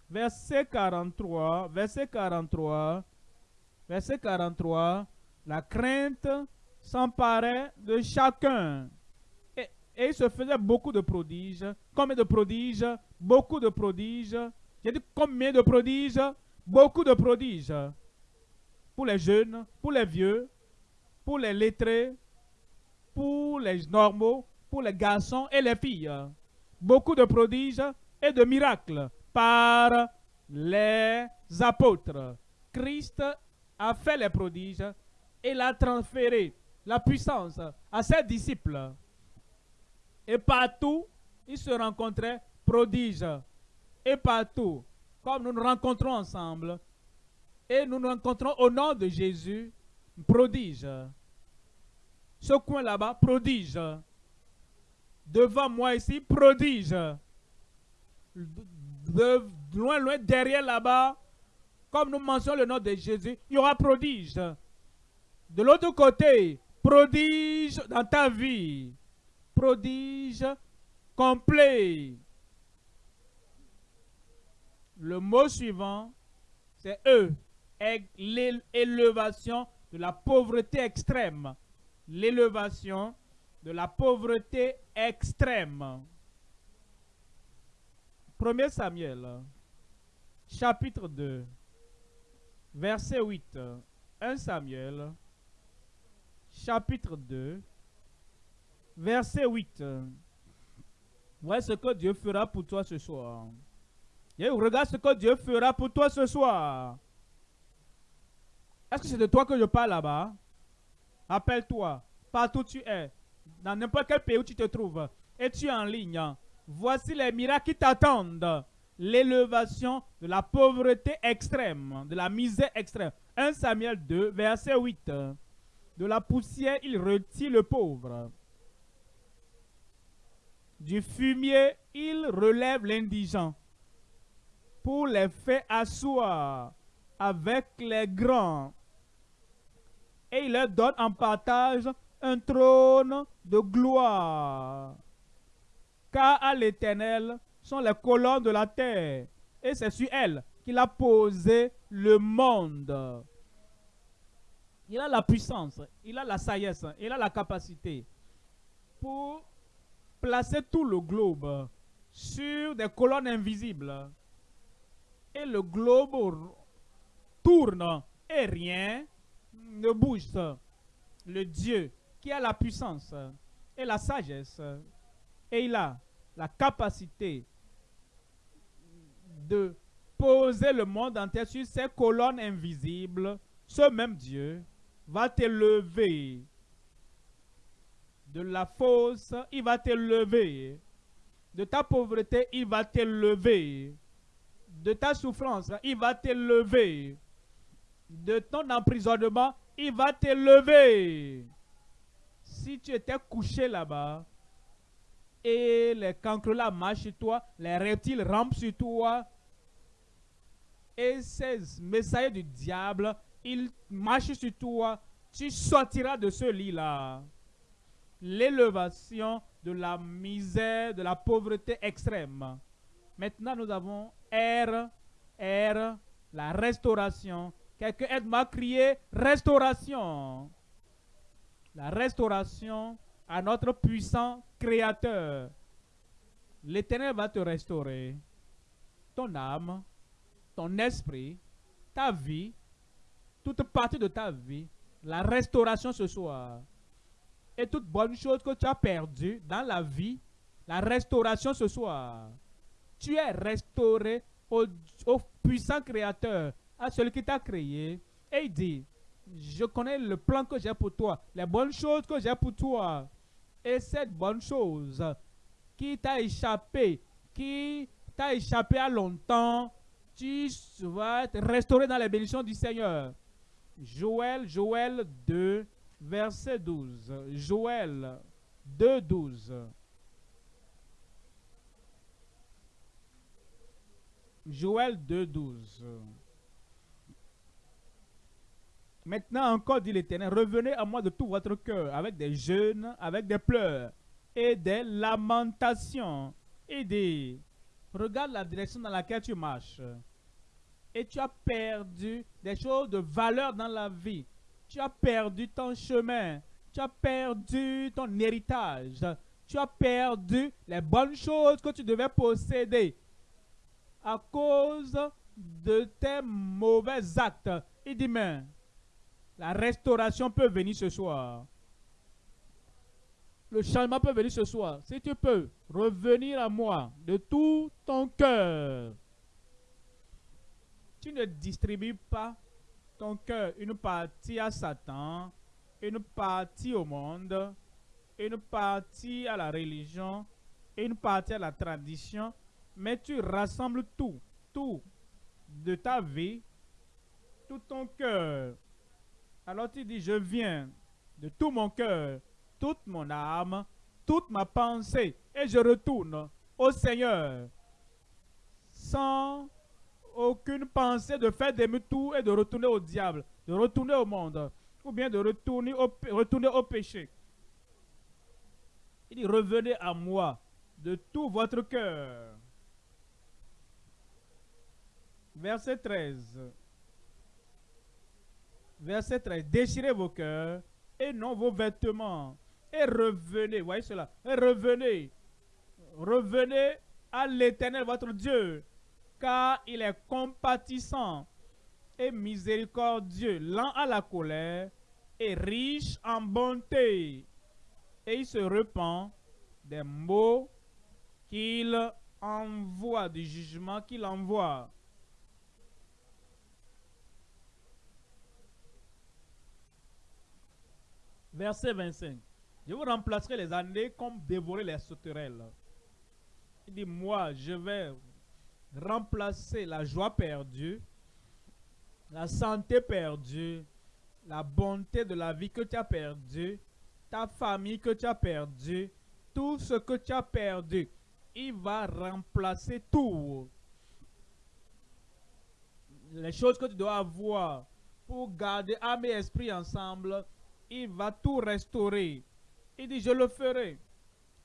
verset 43, verset 43, verset 43, la crainte s'emparait de chacun. Et, il se faisait beaucoup de prodiges. Combien de prodiges? Beaucoup de prodiges. J'ai dit combien de prodiges? Beaucoup de prodiges. Pour les jeunes, pour les vieux, pour les lettrés, pour les normaux, pour les garçons et les filles. Beaucoup de prodiges et de miracles par les apôtres. Christ a fait les prodiges et l'a transféré la puissance à ses disciples. Et partout, ils se rencontraient prodiges. Et partout, comme nous nous rencontrons ensemble, et nous nous rencontrons au nom de Jésus, prodige. Ce coin là-bas, prodige. Devant moi ici, prodige loin, loin, derrière là-bas, comme nous mentionnons le nom de Jésus, il y aura prodige. De l'autre côté, prodige dans ta vie. Prodige complet. Le mot suivant, c'est eux. L'élévation de la pauvreté extrême. L'élévation de la pauvreté extrême. 1 Samuel, chapitre 2, verset 8. 1 Samuel, chapitre 2, Verset 8. Voyez ce que Dieu fera pour toi ce soir. Et regarde ce que Dieu fera pour toi ce soir. Est-ce que c'est de toi que je parle là-bas? Appelle-toi, partout où tu es, dans n'importe quel pays où tu te trouves, et tu es en ligne. Voici les miracles qui t'attendent. L'élévation de la pauvreté extrême, de la misère extrême. 1 Samuel 2, verset 8. De la poussière, il retire le pauvre. Du fumier, il relève l'indigent pour les faire asseoir avec les grands. Et il leur donne en partage un trône de gloire. Car à l'Éternel sont les colonnes de la terre, et c'est sur elles qu'il a posé le monde. Il a la puissance, il a la sagesse, il a la capacité pour placer tout le globe sur des colonnes invisibles. Et le globe tourne et rien ne bouge. Le Dieu qui a la puissance et la sagesse et il a la capacité de poser le monde entier sur ces colonnes invisibles, ce même Dieu va t'élever de la fosse, il va t'élever. De ta pauvreté, il va t'élever. De ta souffrance, il va t'élever. De ton emprisonnement, il va t'élever. Si tu étais couché là-bas, et les cancres là marchent sur toi, les reptiles rampent sur toi, et ces messagers du diable, ils marchent sur toi, tu sortiras de ce lit-là l'élévation de la misère, de la pauvreté extrême. Maintenant, nous avons R, R, la restauration. Quelqu'un aide-moi à crier restauration. La restauration à notre puissant Créateur. L'Éternel va te restaurer. Ton âme, ton esprit, ta vie, toute partie de ta vie. La restauration ce soir et toute bonne chose que tu as perdue dans la vie, la restauration ce soir. Tu es restauré au, puissant créateur, à celui qui t'a créé. Et il dit, je connais le plan que j'ai pour toi, les bonnes choses que j'ai pour toi. Et cette bonne chose qui t'a échappé, qui t'a échappé à longtemps, tu vas être restauré dans les bénédictions du Seigneur. Joël, Joël 2, verset 12. Joël 2, 12. Joël 2, 12. Maintenant encore, dit l'Éternel, revenez à moi de tout votre cœur, avec des jeûnes, avec des pleurs et des lamentations. Et des... Regarde la direction dans laquelle tu marches. Et tu as perdu des choses de valeur dans la vie. Tu as perdu ton chemin. Tu as perdu ton héritage. Tu as perdu les bonnes choses que tu devais posséder à cause de tes mauvais actes. Il dit, mais la restauration peut venir ce soir. Le changement peut venir ce soir. Si tu peux revenir à moi de tout ton cœur. Tu ne distribues pas ton cœur une partie à Satan, une partie au monde, une partie à la religion, une partie à la tradition, mais tu rassembles tout, tout de ta vie, tout ton cœur. Alors tu dis, je viens de tout mon cœur, toute mon âme, toute ma pensée, et je retourne au Seigneur sans aucune pensée de faire demi-tour et de retourner au diable, de retourner au monde, ou bien de retourner au, retourner au péché. Il dit, revenez à moi de tout votre cœur. Verset 13. Verset 13. Déchirez vos cœurs et non vos vêtements. Et revenez, voyez cela, et revenez. Revenez à l'éternel votre Dieu car il est compatissant et miséricordieux, lent à la colère et riche en bonté. et il se repent des mots qu'il envoie, du jugement qu'il envoie. Verset 25. Je vous remplacerai les années comme dévorer les sauterelles. Il dit, moi, je vais remplacer la joie perdue, la santé perdue, la bonté de la vie que tu as perdue, ta famille que tu as perdue, tout ce que tu as perdu. Il va remplacer tout. Les choses que tu dois avoir pour garder âme et esprit ensemble, il va tout restaurer. Il dit, je le ferai.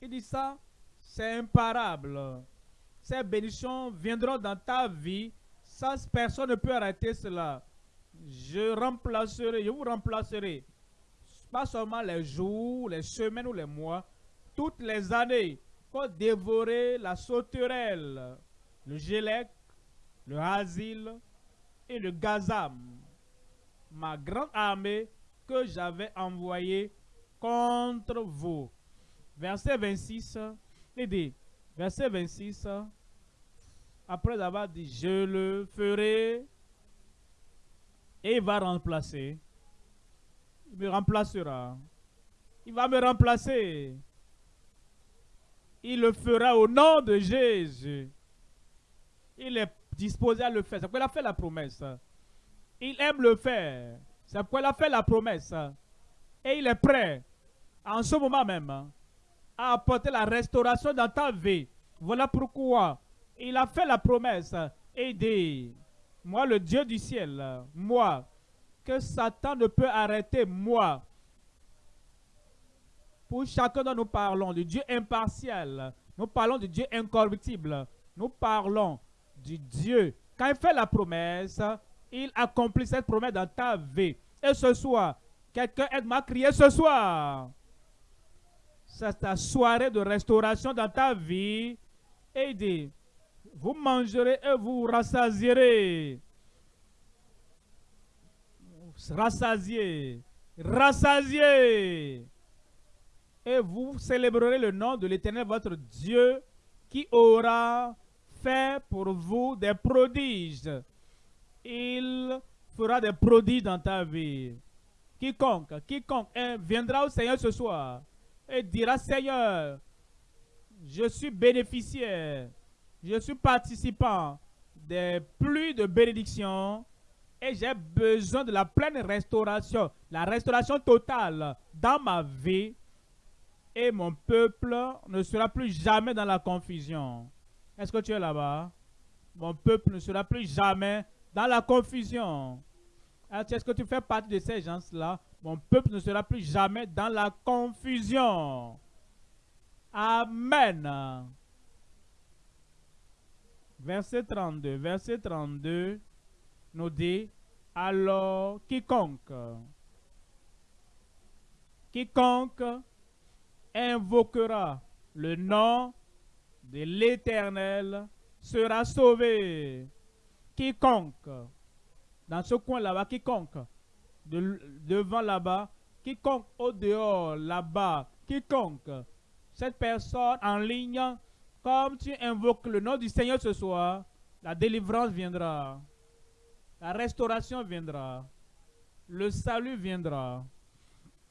Il dit ça, c'est imparable. Ces bénédictions viendront dans ta vie. Ça, personne ne peut arrêter cela. Je remplacerai, je vous remplacerai. Pas seulement les jours, les semaines ou les mois, toutes les années pour dévorer la sauterelle, le gélec, le asile et le gazam. Ma grande armée que j'avais envoyée contre vous. Verset 26, il dit, verset 26, après avoir dit, je le ferai, et il va remplacer. Il me remplacera. Il va me remplacer. Il le fera au nom de Jésus. Il est disposé à le faire. C'est pourquoi il a fait la promesse. Il aime le faire. C'est pourquoi il a fait la promesse. Et il est prêt, en ce moment même, à apporter la restauration dans ta vie. Voilà pourquoi il a fait la promesse dit, moi le Dieu du ciel, moi, que Satan ne peut arrêter, moi, pour chacun dont nous parlons, du Dieu impartial, nous parlons du Dieu incorruptible, nous parlons du Dieu. Quand il fait la promesse, il accomplit cette promesse dans ta vie. Et ce soir, quelqu'un aide-moi à ce soir. C'est ta soirée de restauration dans ta vie. Et il dit, vous mangerez et vous rassasierez. Rassasier. Rassasier et vous célébrerez le nom de l'Éternel votre Dieu qui aura fait pour vous des prodiges. Il fera des prodiges dans ta vie. Quiconque, quiconque viendra au Seigneur ce soir et dira, Seigneur, je suis bénéficiaire, je suis participant des pluies de bénédiction et j'ai besoin de la pleine restauration, la restauration totale dans ma vie et mon peuple ne sera plus jamais dans la confusion. Est-ce que tu es là-bas? Mon peuple ne sera plus jamais dans la confusion. Est-ce que tu fais partie de ces gens-là? Mon peuple ne sera plus jamais dans la confusion. Amen. Verset 32. Verset 32 nous dit, alors quiconque, quiconque invoquera le nom de l'Éternel sera sauvé. Quiconque, dans ce coin là-bas, quiconque, devant là-bas, quiconque au dehors là-bas, quiconque, cette personne en ligne, comme tu invoques le nom du Seigneur ce soir, la délivrance viendra, la restauration viendra, le salut viendra.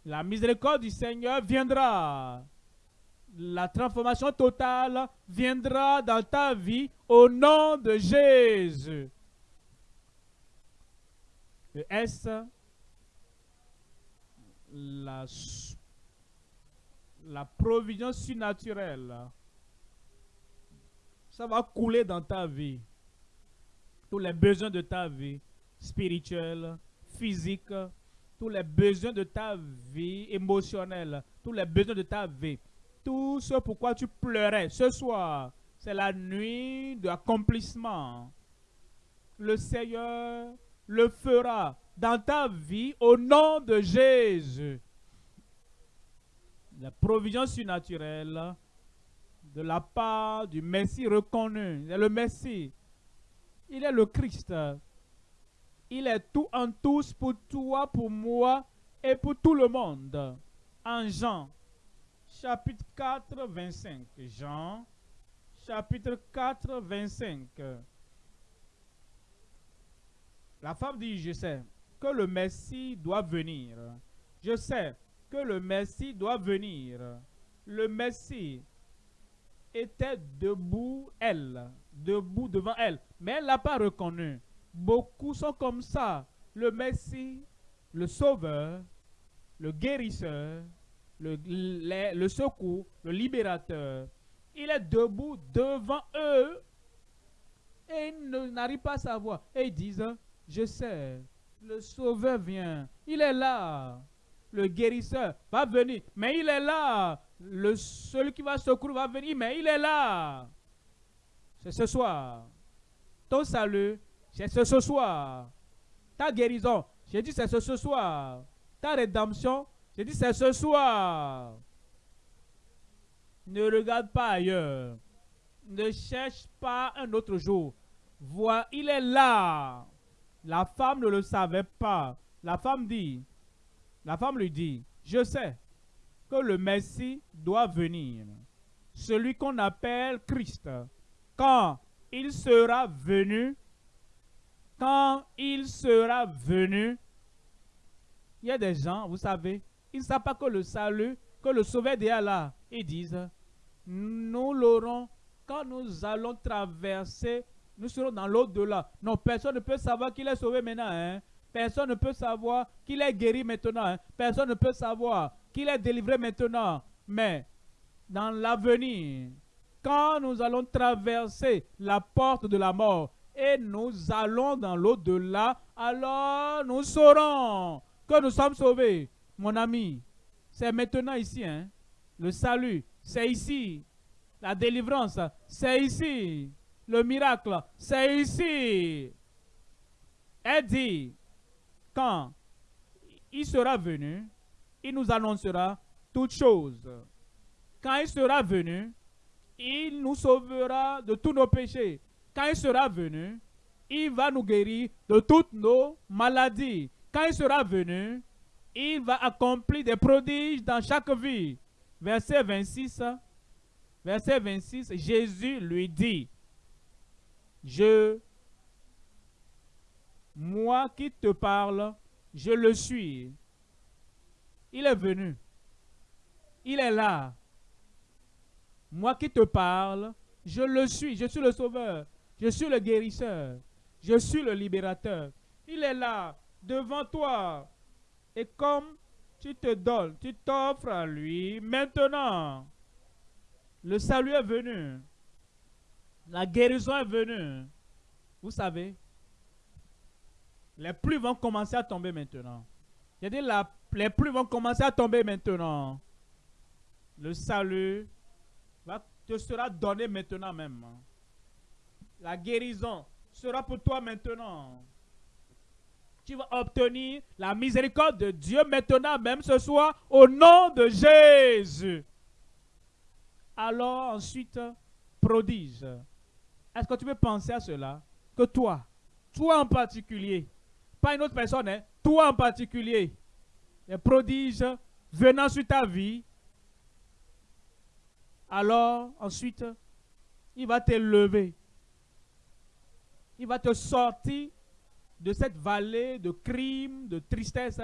La miséricorde du Seigneur viendra. La transformation totale viendra dans ta vie au nom de Jésus. Le S, la, la provision surnaturelle, ça va couler dans ta vie. Tous les besoins de ta vie, spirituelle, physique, tous les besoins de ta vie émotionnelle, tous les besoins de ta vie, tout ce pourquoi tu pleurais ce soir, c'est la nuit d'accomplissement. Le Seigneur le fera dans ta vie au nom de Jésus. La provision surnaturelle de la part du Messie reconnu. Il le Messie. Il est le Christ. Il est tout en tous pour toi, pour moi et pour tout le monde. En Jean, chapitre 4, 25. Jean, chapitre 4, 25. La femme dit, je sais le Messie doit venir. Je sais que le Messie doit venir. Le Messie était debout, elle, debout devant elle, mais elle l'a pas reconnu. Beaucoup sont comme ça. Le Messie, le Sauveur, le guérisseur, le, le, secours, le libérateur. Il est debout devant eux et ils n'arrivent pas à savoir. Et ils disent, je sais, le sauveur vient. Il est là. Le guérisseur va venir. Mais il est là. Le, celui qui va secourir va venir. Mais il est là. C'est ce soir. Ton salut, c'est ce soir. Ta guérison, j'ai dit c'est ce soir. Ta rédemption, j'ai dit c'est ce soir. Ne regarde pas ailleurs. Ne cherche pas un autre jour. Vois, il est là. La femme ne le savait pas. La femme dit, la femme lui dit, je sais que le Messie doit venir. Celui qu'on appelle Christ. Quand il sera venu, quand il sera venu, il y a des gens, vous savez, ils ne savent pas que le salut, que le sauveur est là. Ils disent, nous l'aurons quand nous allons traverser nous serons dans l'au-delà. Non, personne ne peut savoir qu'il est sauvé maintenant. Hein. Personne ne peut savoir qu'il est guéri maintenant. Hein. Personne ne peut savoir qu'il est délivré maintenant. Mais dans l'avenir, quand nous allons traverser la porte de la mort et nous allons dans l'au-delà, alors nous saurons que nous sommes sauvés. Mon ami, c'est maintenant ici. Hein? Le salut, c'est ici. La délivrance, c'est ici. Le miracle, c'est ici. Elle dit, quand il sera venu, il nous annoncera toutes choses. Quand il sera venu, il nous sauvera de tous nos péchés. Quand il sera venu, il va nous guérir de toutes nos maladies. Quand il sera venu, il va accomplir des prodiges dans chaque vie. Verset 26, verset 26, Jésus lui dit, je, moi qui te parle, je le suis. Il est venu. Il est là. Moi qui te parle, je le suis. Je suis le sauveur. Je suis le guérisseur. Je suis le libérateur. Il est là, devant toi. Et comme tu te donnes, tu t'offres à lui, maintenant, le salut est venu. La guérison est venue. Vous savez, les pluies vont commencer à tomber maintenant. J'ai dit, les pluies vont commencer à tomber maintenant. Le salut te sera donné maintenant même. La guérison sera pour toi maintenant. Tu vas obtenir la miséricorde de Dieu maintenant, même ce soir, au nom de Jésus. Alors ensuite, prodige. Est-ce que tu peux penser à cela? Que toi, toi en particulier, pas une autre personne, hein, toi en particulier, les prodiges venant sur ta vie, alors ensuite, il va te lever. Il va te sortir de cette vallée de crimes, de tristesse,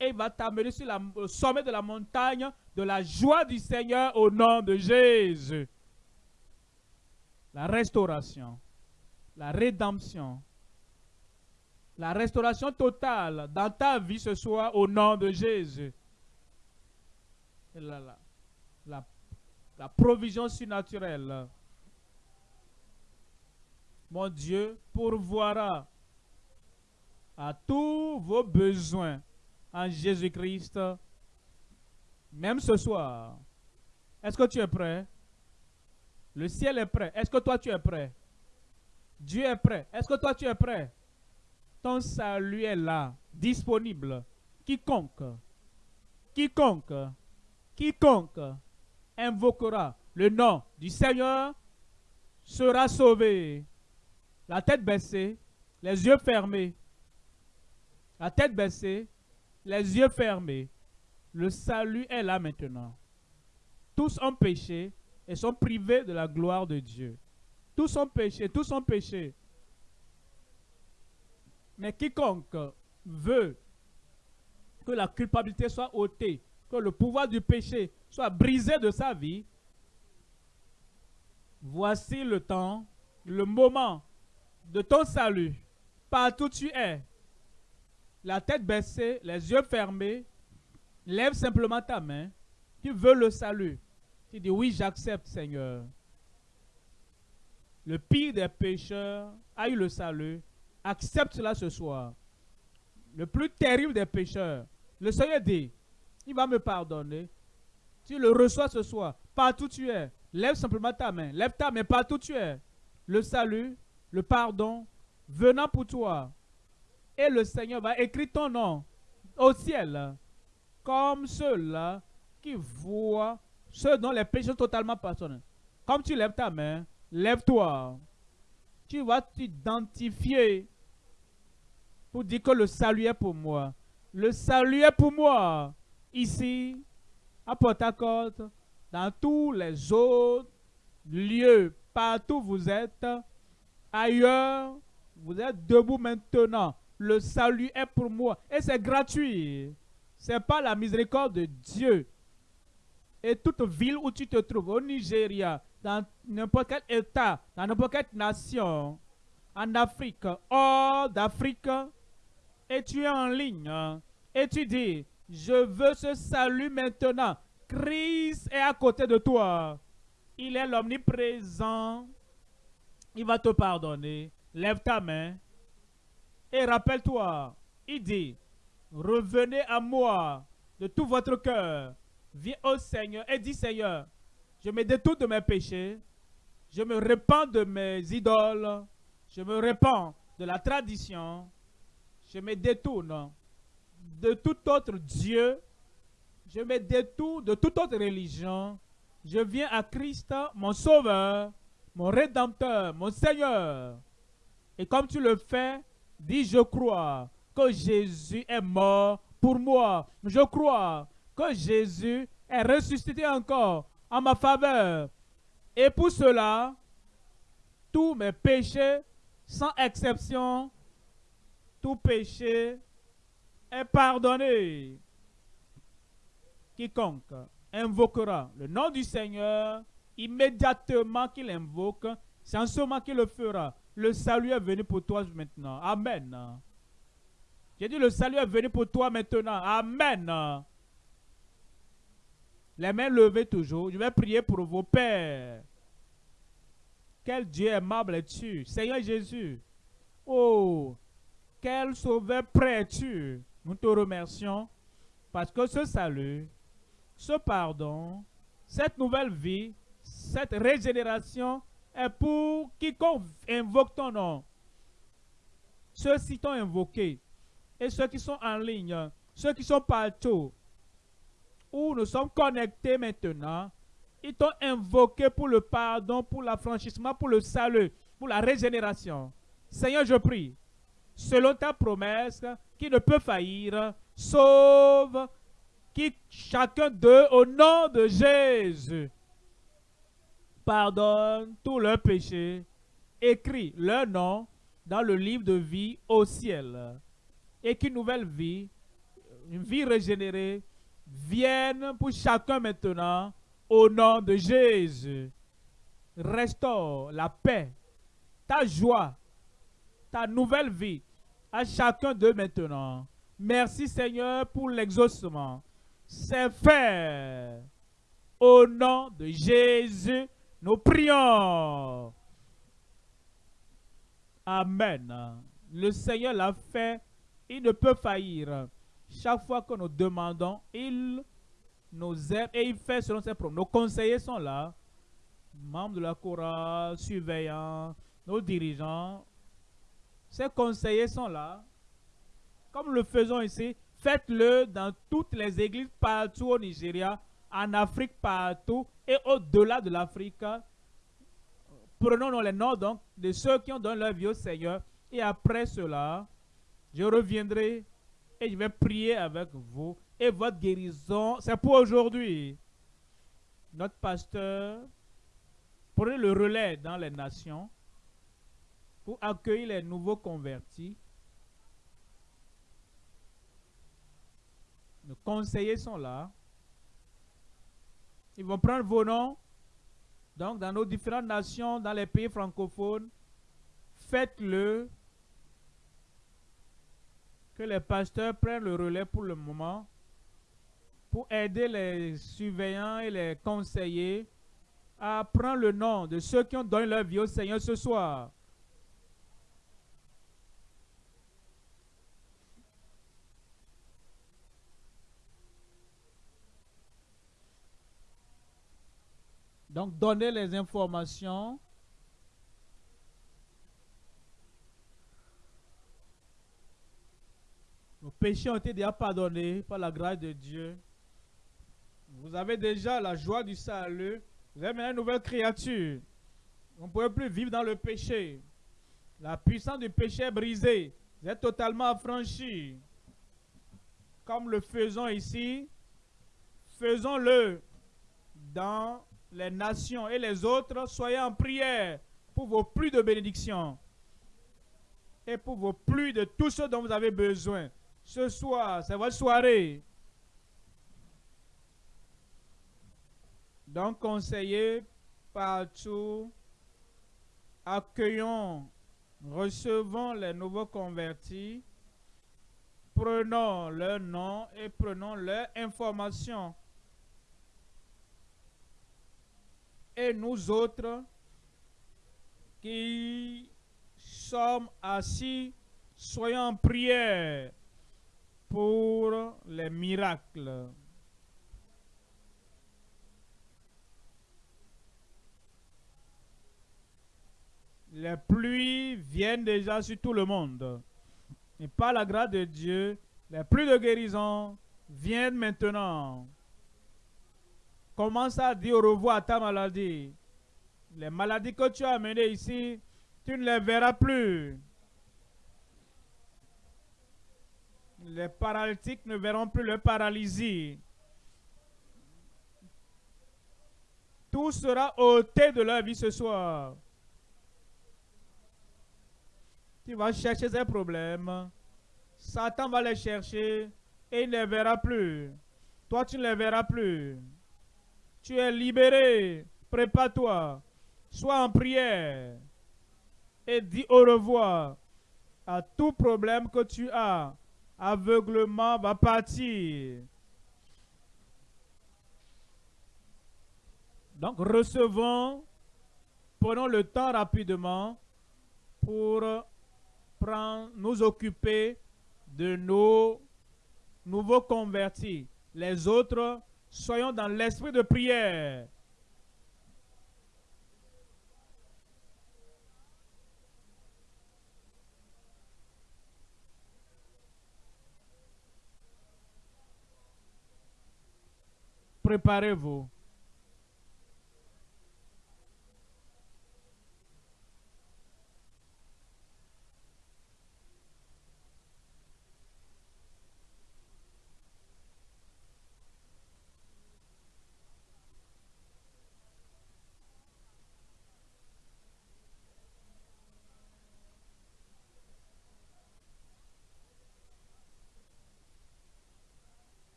et il va t'amener sur le sommet de la montagne de la joie du Seigneur au nom de Jésus la restauration, la rédemption, la restauration totale dans ta vie ce soir au nom de Jésus. La, la, la, provision surnaturelle. Mon Dieu pourvoira à tous vos besoins en Jésus-Christ, même ce soir. Est-ce que tu es prêt? Le ciel est prêt. Est-ce que toi tu es prêt? Dieu est prêt. Est-ce que toi tu es prêt? Ton salut est là, disponible. Quiconque, quiconque, quiconque invoquera le nom du Seigneur sera sauvé. La tête baissée, les yeux fermés. La tête baissée, les yeux fermés. Le salut est là maintenant. Tous ont péché et sont privés de la gloire de Dieu. Tous ont péché, tous ont péché. Mais quiconque veut que la culpabilité soit ôtée, que le pouvoir du péché soit brisé de sa vie, voici le temps, le moment de ton salut. Partout tu es, la tête baissée, les yeux fermés, lève simplement ta main. Tu veux le salut. Tu dis oui, j'accepte, Seigneur. Le pire des pécheurs a eu le salut. Accepte cela ce soir. Le plus terrible des pécheurs. Le Seigneur dit, il va me pardonner. Tu le reçois ce soir. Partout tu es. Lève simplement ta main. Lève ta main partout tu es. Le salut, le pardon, venant pour toi. Et le Seigneur va écrire ton nom au ciel. Comme ceux-là qui voient ceux dont les péchés sont totalement pardonnés. Comme tu lèves ta main, lève-toi. Tu vas t'identifier pour dire que le salut est pour moi. Le salut est pour moi. Ici, à Port-à-Côte, dans tous les autres lieux, partout où vous êtes, ailleurs, vous êtes debout maintenant. Le salut est pour moi. Et c'est gratuit. C'est pas la miséricorde de Dieu. Et toute ville où tu te trouves, au Nigeria, dans n'importe quel État, dans n'importe quelle nation, en Afrique, hors d'Afrique, et tu es en ligne, et tu dis, je veux ce salut maintenant. Christ est à côté de toi. Il est l'omniprésent. Il va te pardonner. Lève ta main. Et rappelle-toi, il dit, revenez à moi de tout votre cœur. Viens au Seigneur et dis, Seigneur, je me détourne de mes péchés. Je me répands de mes idoles. Je me répands de la tradition. Je me détourne de tout autre Dieu. Je me détourne de toute autre religion. Je viens à Christ, mon Sauveur, mon Rédempteur, mon Seigneur. Et comme tu le fais, dis je crois que Jésus est mort pour moi. Je crois que Jésus est ressuscité encore en ma faveur. Et pour cela, tous mes péchés, sans exception, tout péché est pardonné. Quiconque invoquera le nom du Seigneur, immédiatement qu'il invoque, c'est en ce moment qu'il le fera. Le salut est venu pour toi maintenant. Amen. J'ai dit le salut est venu pour toi maintenant. Amen. Les mains levées toujours. Je vais prier pour vos pères. Quel Dieu aimable es-tu, Seigneur Jésus. Oh, quel sauveur prêt es-tu. Nous te remercions parce que ce salut, ce pardon, cette nouvelle vie, cette régénération est pour quiconque invoque ton nom. Ceux-ci t'ont invoqué et ceux qui sont en ligne, ceux qui sont partout, où nous sommes connectés maintenant, ils t'ont invoqué pour le pardon, pour l'affranchissement, pour le salut, pour la régénération. Seigneur, je prie, selon ta promesse, qui ne peut faillir, sauve qui, chacun d'eux au nom de Jésus. Pardonne tous leurs péchés, écris leur nom dans le livre de vie au ciel. Et qu'une nouvelle vie, une vie régénérée, vienne pour chacun maintenant au nom de Jésus. Restaure la paix, ta joie, ta nouvelle vie à chacun d'eux maintenant. Merci Seigneur pour l'exaucement. C'est fait. Au nom de Jésus, nous prions. Amen. Le Seigneur l'a fait. Il ne peut faillir. Chaque fois que nous demandons, il nous aide et il fait selon ses promesses. Nos conseillers sont là. Membres de la chorale, surveillants, nos dirigeants. Ces conseillers sont là. Comme le faisons ici, faites-le dans toutes les églises partout au Nigeria, en Afrique partout et au-delà de l'Afrique. Prenons les noms donc de ceux qui ont donné leur vie au Seigneur. Et après cela, je reviendrai et je vais prier avec vous. Et votre guérison, c'est pour aujourd'hui. notre pasteur, prenez le relais dans les nations pour accueillir les nouveaux convertis. Les conseillers sont là. Ils vont prendre vos noms. Donc, dans nos différentes nations, dans les pays francophones, faites-le. Que les pasteurs prennent le relais pour le moment pour aider les surveillants et les conseillers à prendre le nom de ceux qui ont donné leur vie au Seigneur ce soir. Donc, donner les informations. Nos péchés ont été déjà pardonnés par la grâce de Dieu. Vous avez déjà la joie du salut. Vous avez maintenant une nouvelle créature. On ne peut plus vivre dans le péché. La puissance du péché est brisée. Vous êtes totalement affranchi. Comme le faisons ici, faisons-le dans les nations et les autres. Soyez en prière pour vos plus de bénédictions et pour vos plus de tout ce dont vous avez besoin. Ce soir, c'est votre soirée. Donc, conseillers partout, accueillons, recevons les nouveaux convertis, prenons leur nom et prenons leur information. Et nous autres qui sommes assis, soyons en prière pour les miracles. les pluies viennent déjà sur tout le monde. Et par la grâce de Dieu, les pluies de guérison viennent maintenant. Commence à dire au revoir à ta maladie. Les maladies que tu as amenées ici, tu ne les verras plus. Les paralytiques ne verront plus le paralysie. Tout sera ôté de leur vie ce soir. Tu vas chercher ces problèmes. Satan va les chercher et il ne les verra plus. Toi, tu ne les verras plus. Tu es libéré. Prépare-toi. Sois en prière. Et dis au revoir à tout problème que tu as. Aveuglement va partir. Donc, recevons, prenons le temps rapidement pour nous occuper de nos nouveaux convertis. Les autres, soyons dans l'esprit de prière. Prepare-vos.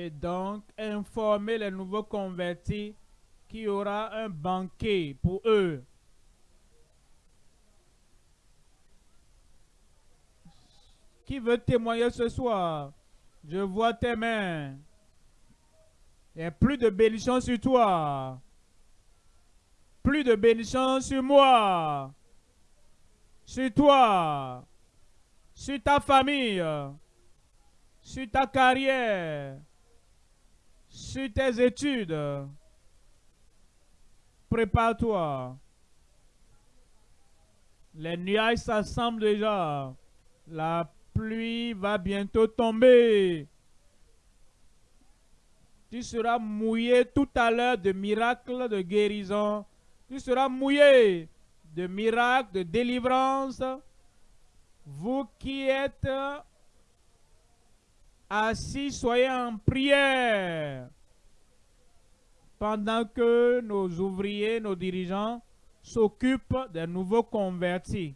Et donc informer les nouveaux convertis qu'il y aura un banquet pour eux. Qui veut témoigner ce soir? Je vois tes mains. Il n'y a plus de bénédiction sur toi. Plus de bénédiction sur moi. Sur toi. Sur ta famille. Sur ta carrière sur tes études. Prépare-toi. Les nuages s'assemblent déjà. La pluie va bientôt tomber. Tu seras mouillé tout à l'heure de miracles de guérison. Tu seras mouillé de miracles de délivrance. Vous qui êtes Assis, soyez en prière. Pendant que nos ouvriers, nos dirigeants s'occupent des nouveaux convertis.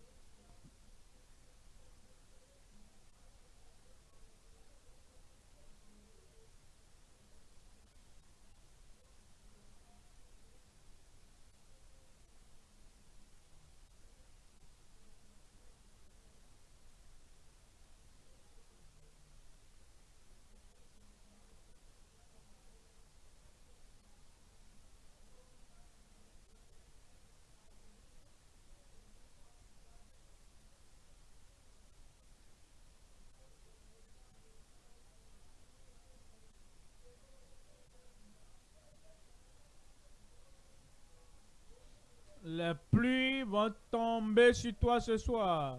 Les pluies vont tomber sur toi ce soir.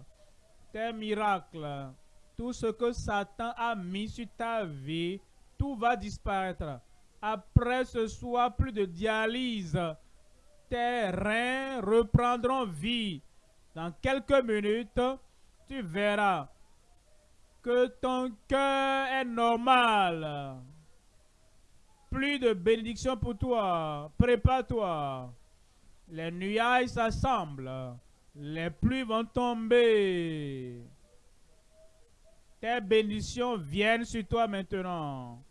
Tes miracles, tout ce que Satan a mis sur ta vie, tout va disparaître. Après ce soir, plus de dialyse. Tes reins reprendront vie. Dans quelques minutes, tu verras que ton cœur est normal. Plus de bénédiction pour toi. Prépare-toi. Les nuages s'assemblent. Les pluies vont tomber. Tes bénédictions viennent sur toi maintenant.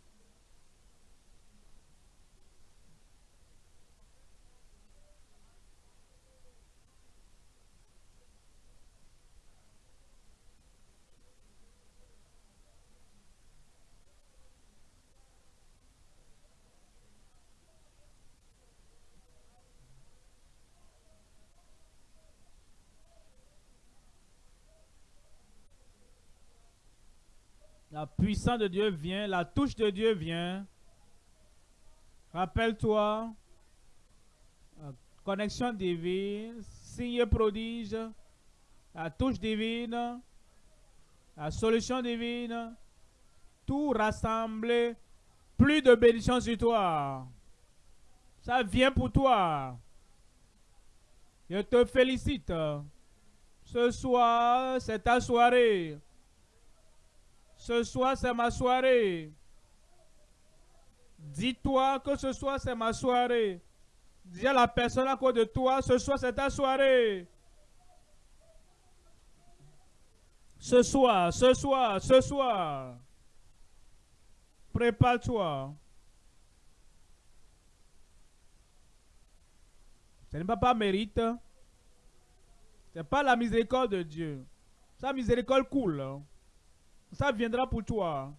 Puissance de Dieu vient, la touche de Dieu vient. Rappelle-toi, connexion divine, signe prodige, la touche divine, la solution divine, tout rassemblé, plus de bénédiction sur toi. Ça vient pour toi. Je te félicite. Ce soir, c'est ta soirée. Ce soir, c'est ma soirée. Dis-toi que ce soir, c'est ma soirée. Dis à la personne à côté de toi, ce soir, c'est ta soirée. Ce soir, ce soir, ce soir. Prépare-toi. Ce n'est pas mérite. Ce n'est pas la miséricorde de Dieu. Sa miséricorde coule ça viendra pour toi.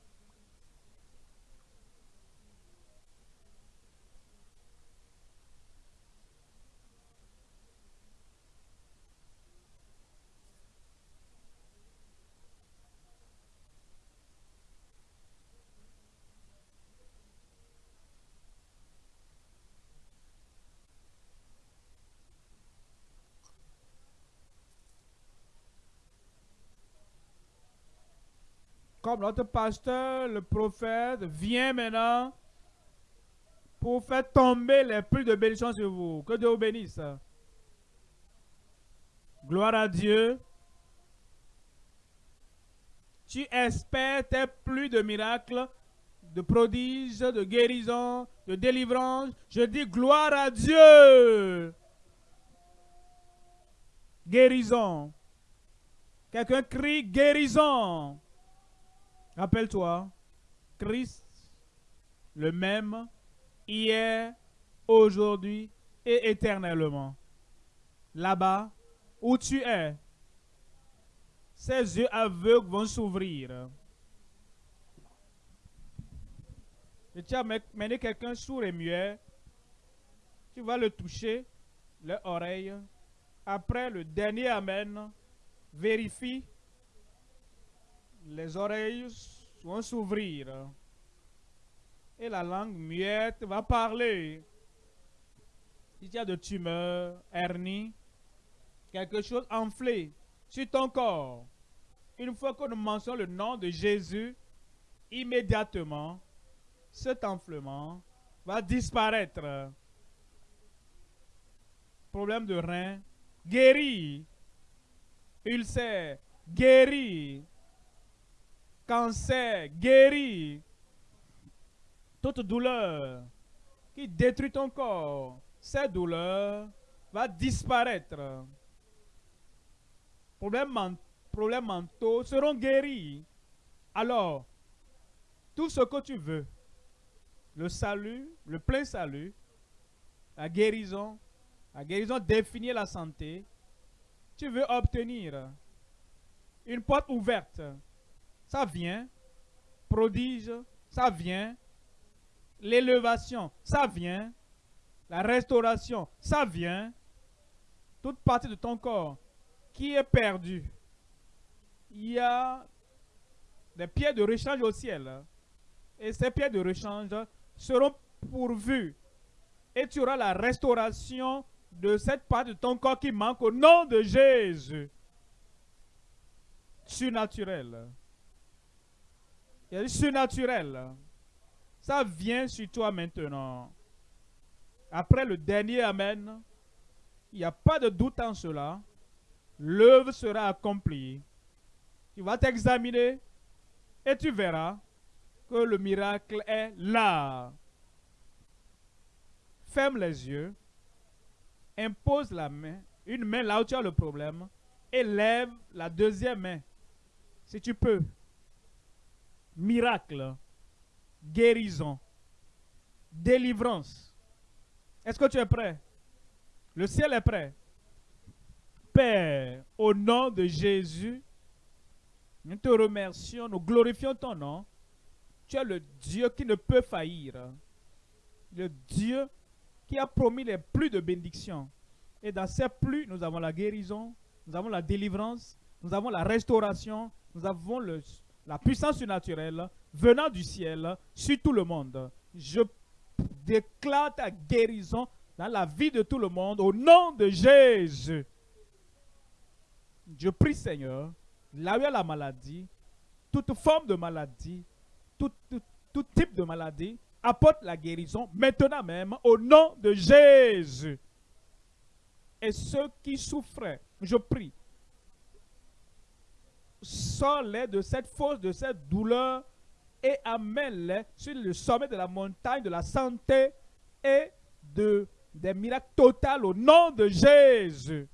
Comme notre pasteur, le prophète, vient maintenant pour faire tomber les pluies de bénédiction sur vous. Que Dieu vous bénisse. Gloire à Dieu. Tu espères tes pluies de miracles, de prodiges, de guérison, de délivrance. Je dis gloire à Dieu. Guérison. Quelqu'un crie guérison. Rappelle-toi, Christ, le même, hier, aujourd'hui et éternellement. Là-bas, où tu es, ses yeux aveugles vont s'ouvrir. Et tu as mené quelqu'un sourd et muet. Tu vas le toucher, les oreilles. Après le dernier Amen, vérifie les oreilles vont s'ouvrir et la langue muette va parler. Si tu as de tumeurs, hernie, quelque chose enflé sur ton corps, une fois que nous mentionnons le nom de Jésus, immédiatement, cet enflement va disparaître. Problème de rein, guéri. Ulcère, guéri cancer guéri, toute douleur qui détruit ton corps, cette douleur va disparaître. Problèmes, problèmes mentaux seront guéris. Alors, tout ce que tu veux, le salut, le plein salut, la guérison, la guérison définit la santé, tu veux obtenir une porte ouverte, ça vient, prodige, ça vient, l'élévation, ça vient, la restauration, ça vient, toute partie de ton corps qui est perdue. Il y a des pieds de rechange au ciel. Et ces pieds de rechange seront pourvus. Et tu auras la restauration de cette partie de ton corps qui manque au nom de Jésus. Surnaturel. Il y a du surnaturel. Ça vient sur toi maintenant. Après le dernier Amen, il n'y a pas de doute en cela. L'œuvre sera accomplie. Tu vas t'examiner et tu verras que le miracle est là. Ferme les yeux, impose la main, une main là où tu as le problème, et lève la deuxième main, si tu peux. Miracle, guérison, délivrance. Est-ce que tu es prêt? Le ciel est prêt. Père, au nom de Jésus, nous te remercions, nous glorifions ton nom. Tu es le Dieu qui ne peut faillir. Le Dieu qui a promis les plus de bénédictions. Et dans ces plus, nous avons la guérison, nous avons la délivrance, nous avons la restauration, nous avons le, la puissance surnaturelle venant du ciel sur tout le monde. Je déclare ta guérison dans la vie de tout le monde au nom de Jésus. Je prie Seigneur, là où il y a la maladie, toute forme de maladie, tout, type de maladie, apporte la guérison maintenant même au nom de Jésus. Et ceux qui souffraient, je prie, sors-les de cette force, de cette douleur et amène-les sur le sommet de la montagne de la santé et de, des miracles totaux au nom de Jésus.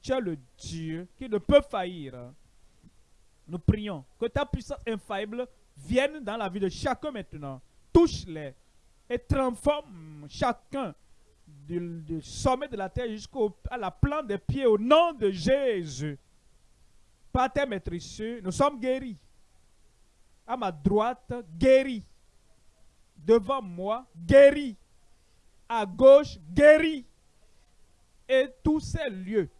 Tu es le Dieu qui ne peut faillir. Nous prions que ta puissance infaillible vienne dans la vie de chacun maintenant. Touche-les et transforme chacun du, sommet de la terre jusqu'à la plante des pieds au nom de Jésus. Par tes maîtrises, nous sommes guéris. À ma droite, guéris. Devant moi, guéris. À gauche, guéris. Et tous ces lieux,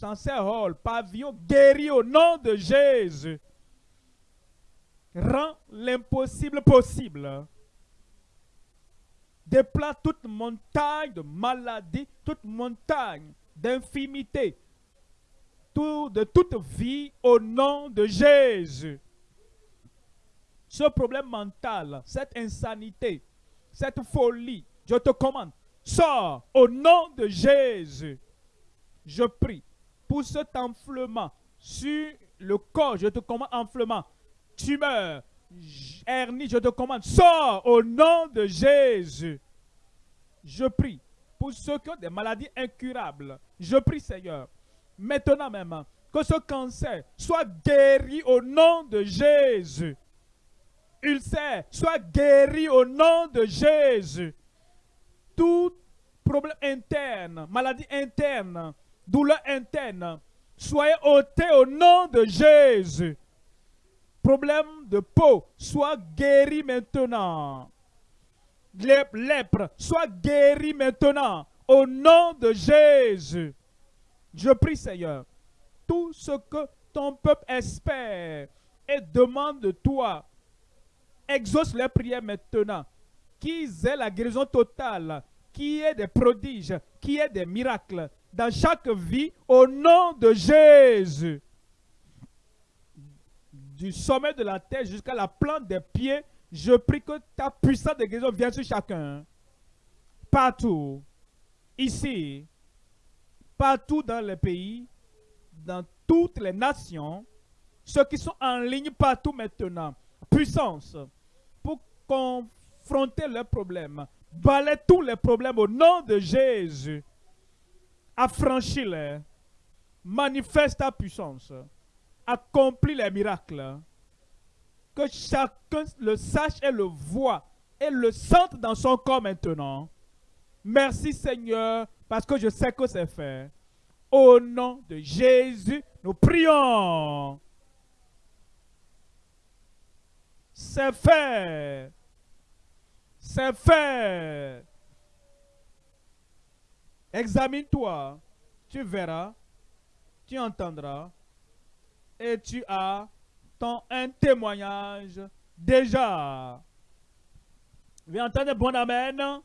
dans ces halls, pavillons, guéris au nom de Jésus. Rends l'impossible possible. Déplace toute montagne de maladie, toute montagne d'infimité, de toute vie au nom de Jésus. Ce problème mental, cette insanité, cette folie, je te commande, sors au nom de Jésus. Je prie pour cet enflement sur le corps, je te commande enflement, tumeur, hernie, je te commande, sors au nom de Jésus. Je prie pour ceux qui ont des maladies incurables. Je prie, Seigneur, maintenant même, que ce cancer soit guéri au nom de Jésus. Ulcère soit guéri au nom de Jésus. Tout problème interne, maladie interne, douleur interne, soyez ôté au nom de Jésus. Problème de peau, soit guéri maintenant. Lèpre, soit guéri maintenant au nom de Jésus. Je prie, Seigneur, tout ce que ton peuple espère et demande de toi, exauce les prières maintenant. Qu'ils aient la guérison totale, qui est des prodiges, qui est des miracles dans chaque vie au nom de Jésus. Du sommet de la terre jusqu'à la plante des pieds, je prie que ta puissance de guérison vienne sur chacun. Partout. Ici, partout dans les pays, dans toutes les nations, ceux qui sont en ligne partout maintenant. Puissance pour confronter leurs problèmes. Balaye tous les problèmes au nom de Jésus. Affranchis-les. Manifeste ta puissance. Accomplis les miracles. Que chacun le sache et le voit et le sente dans son corps maintenant. Merci Seigneur parce que je sais que c'est fait. Au nom de Jésus, nous prions. C'est fait. C'est fait. Examine-toi. Tu verras. Tu entendras. Et tu as un témoignage déjà. Viens entendre bon amen.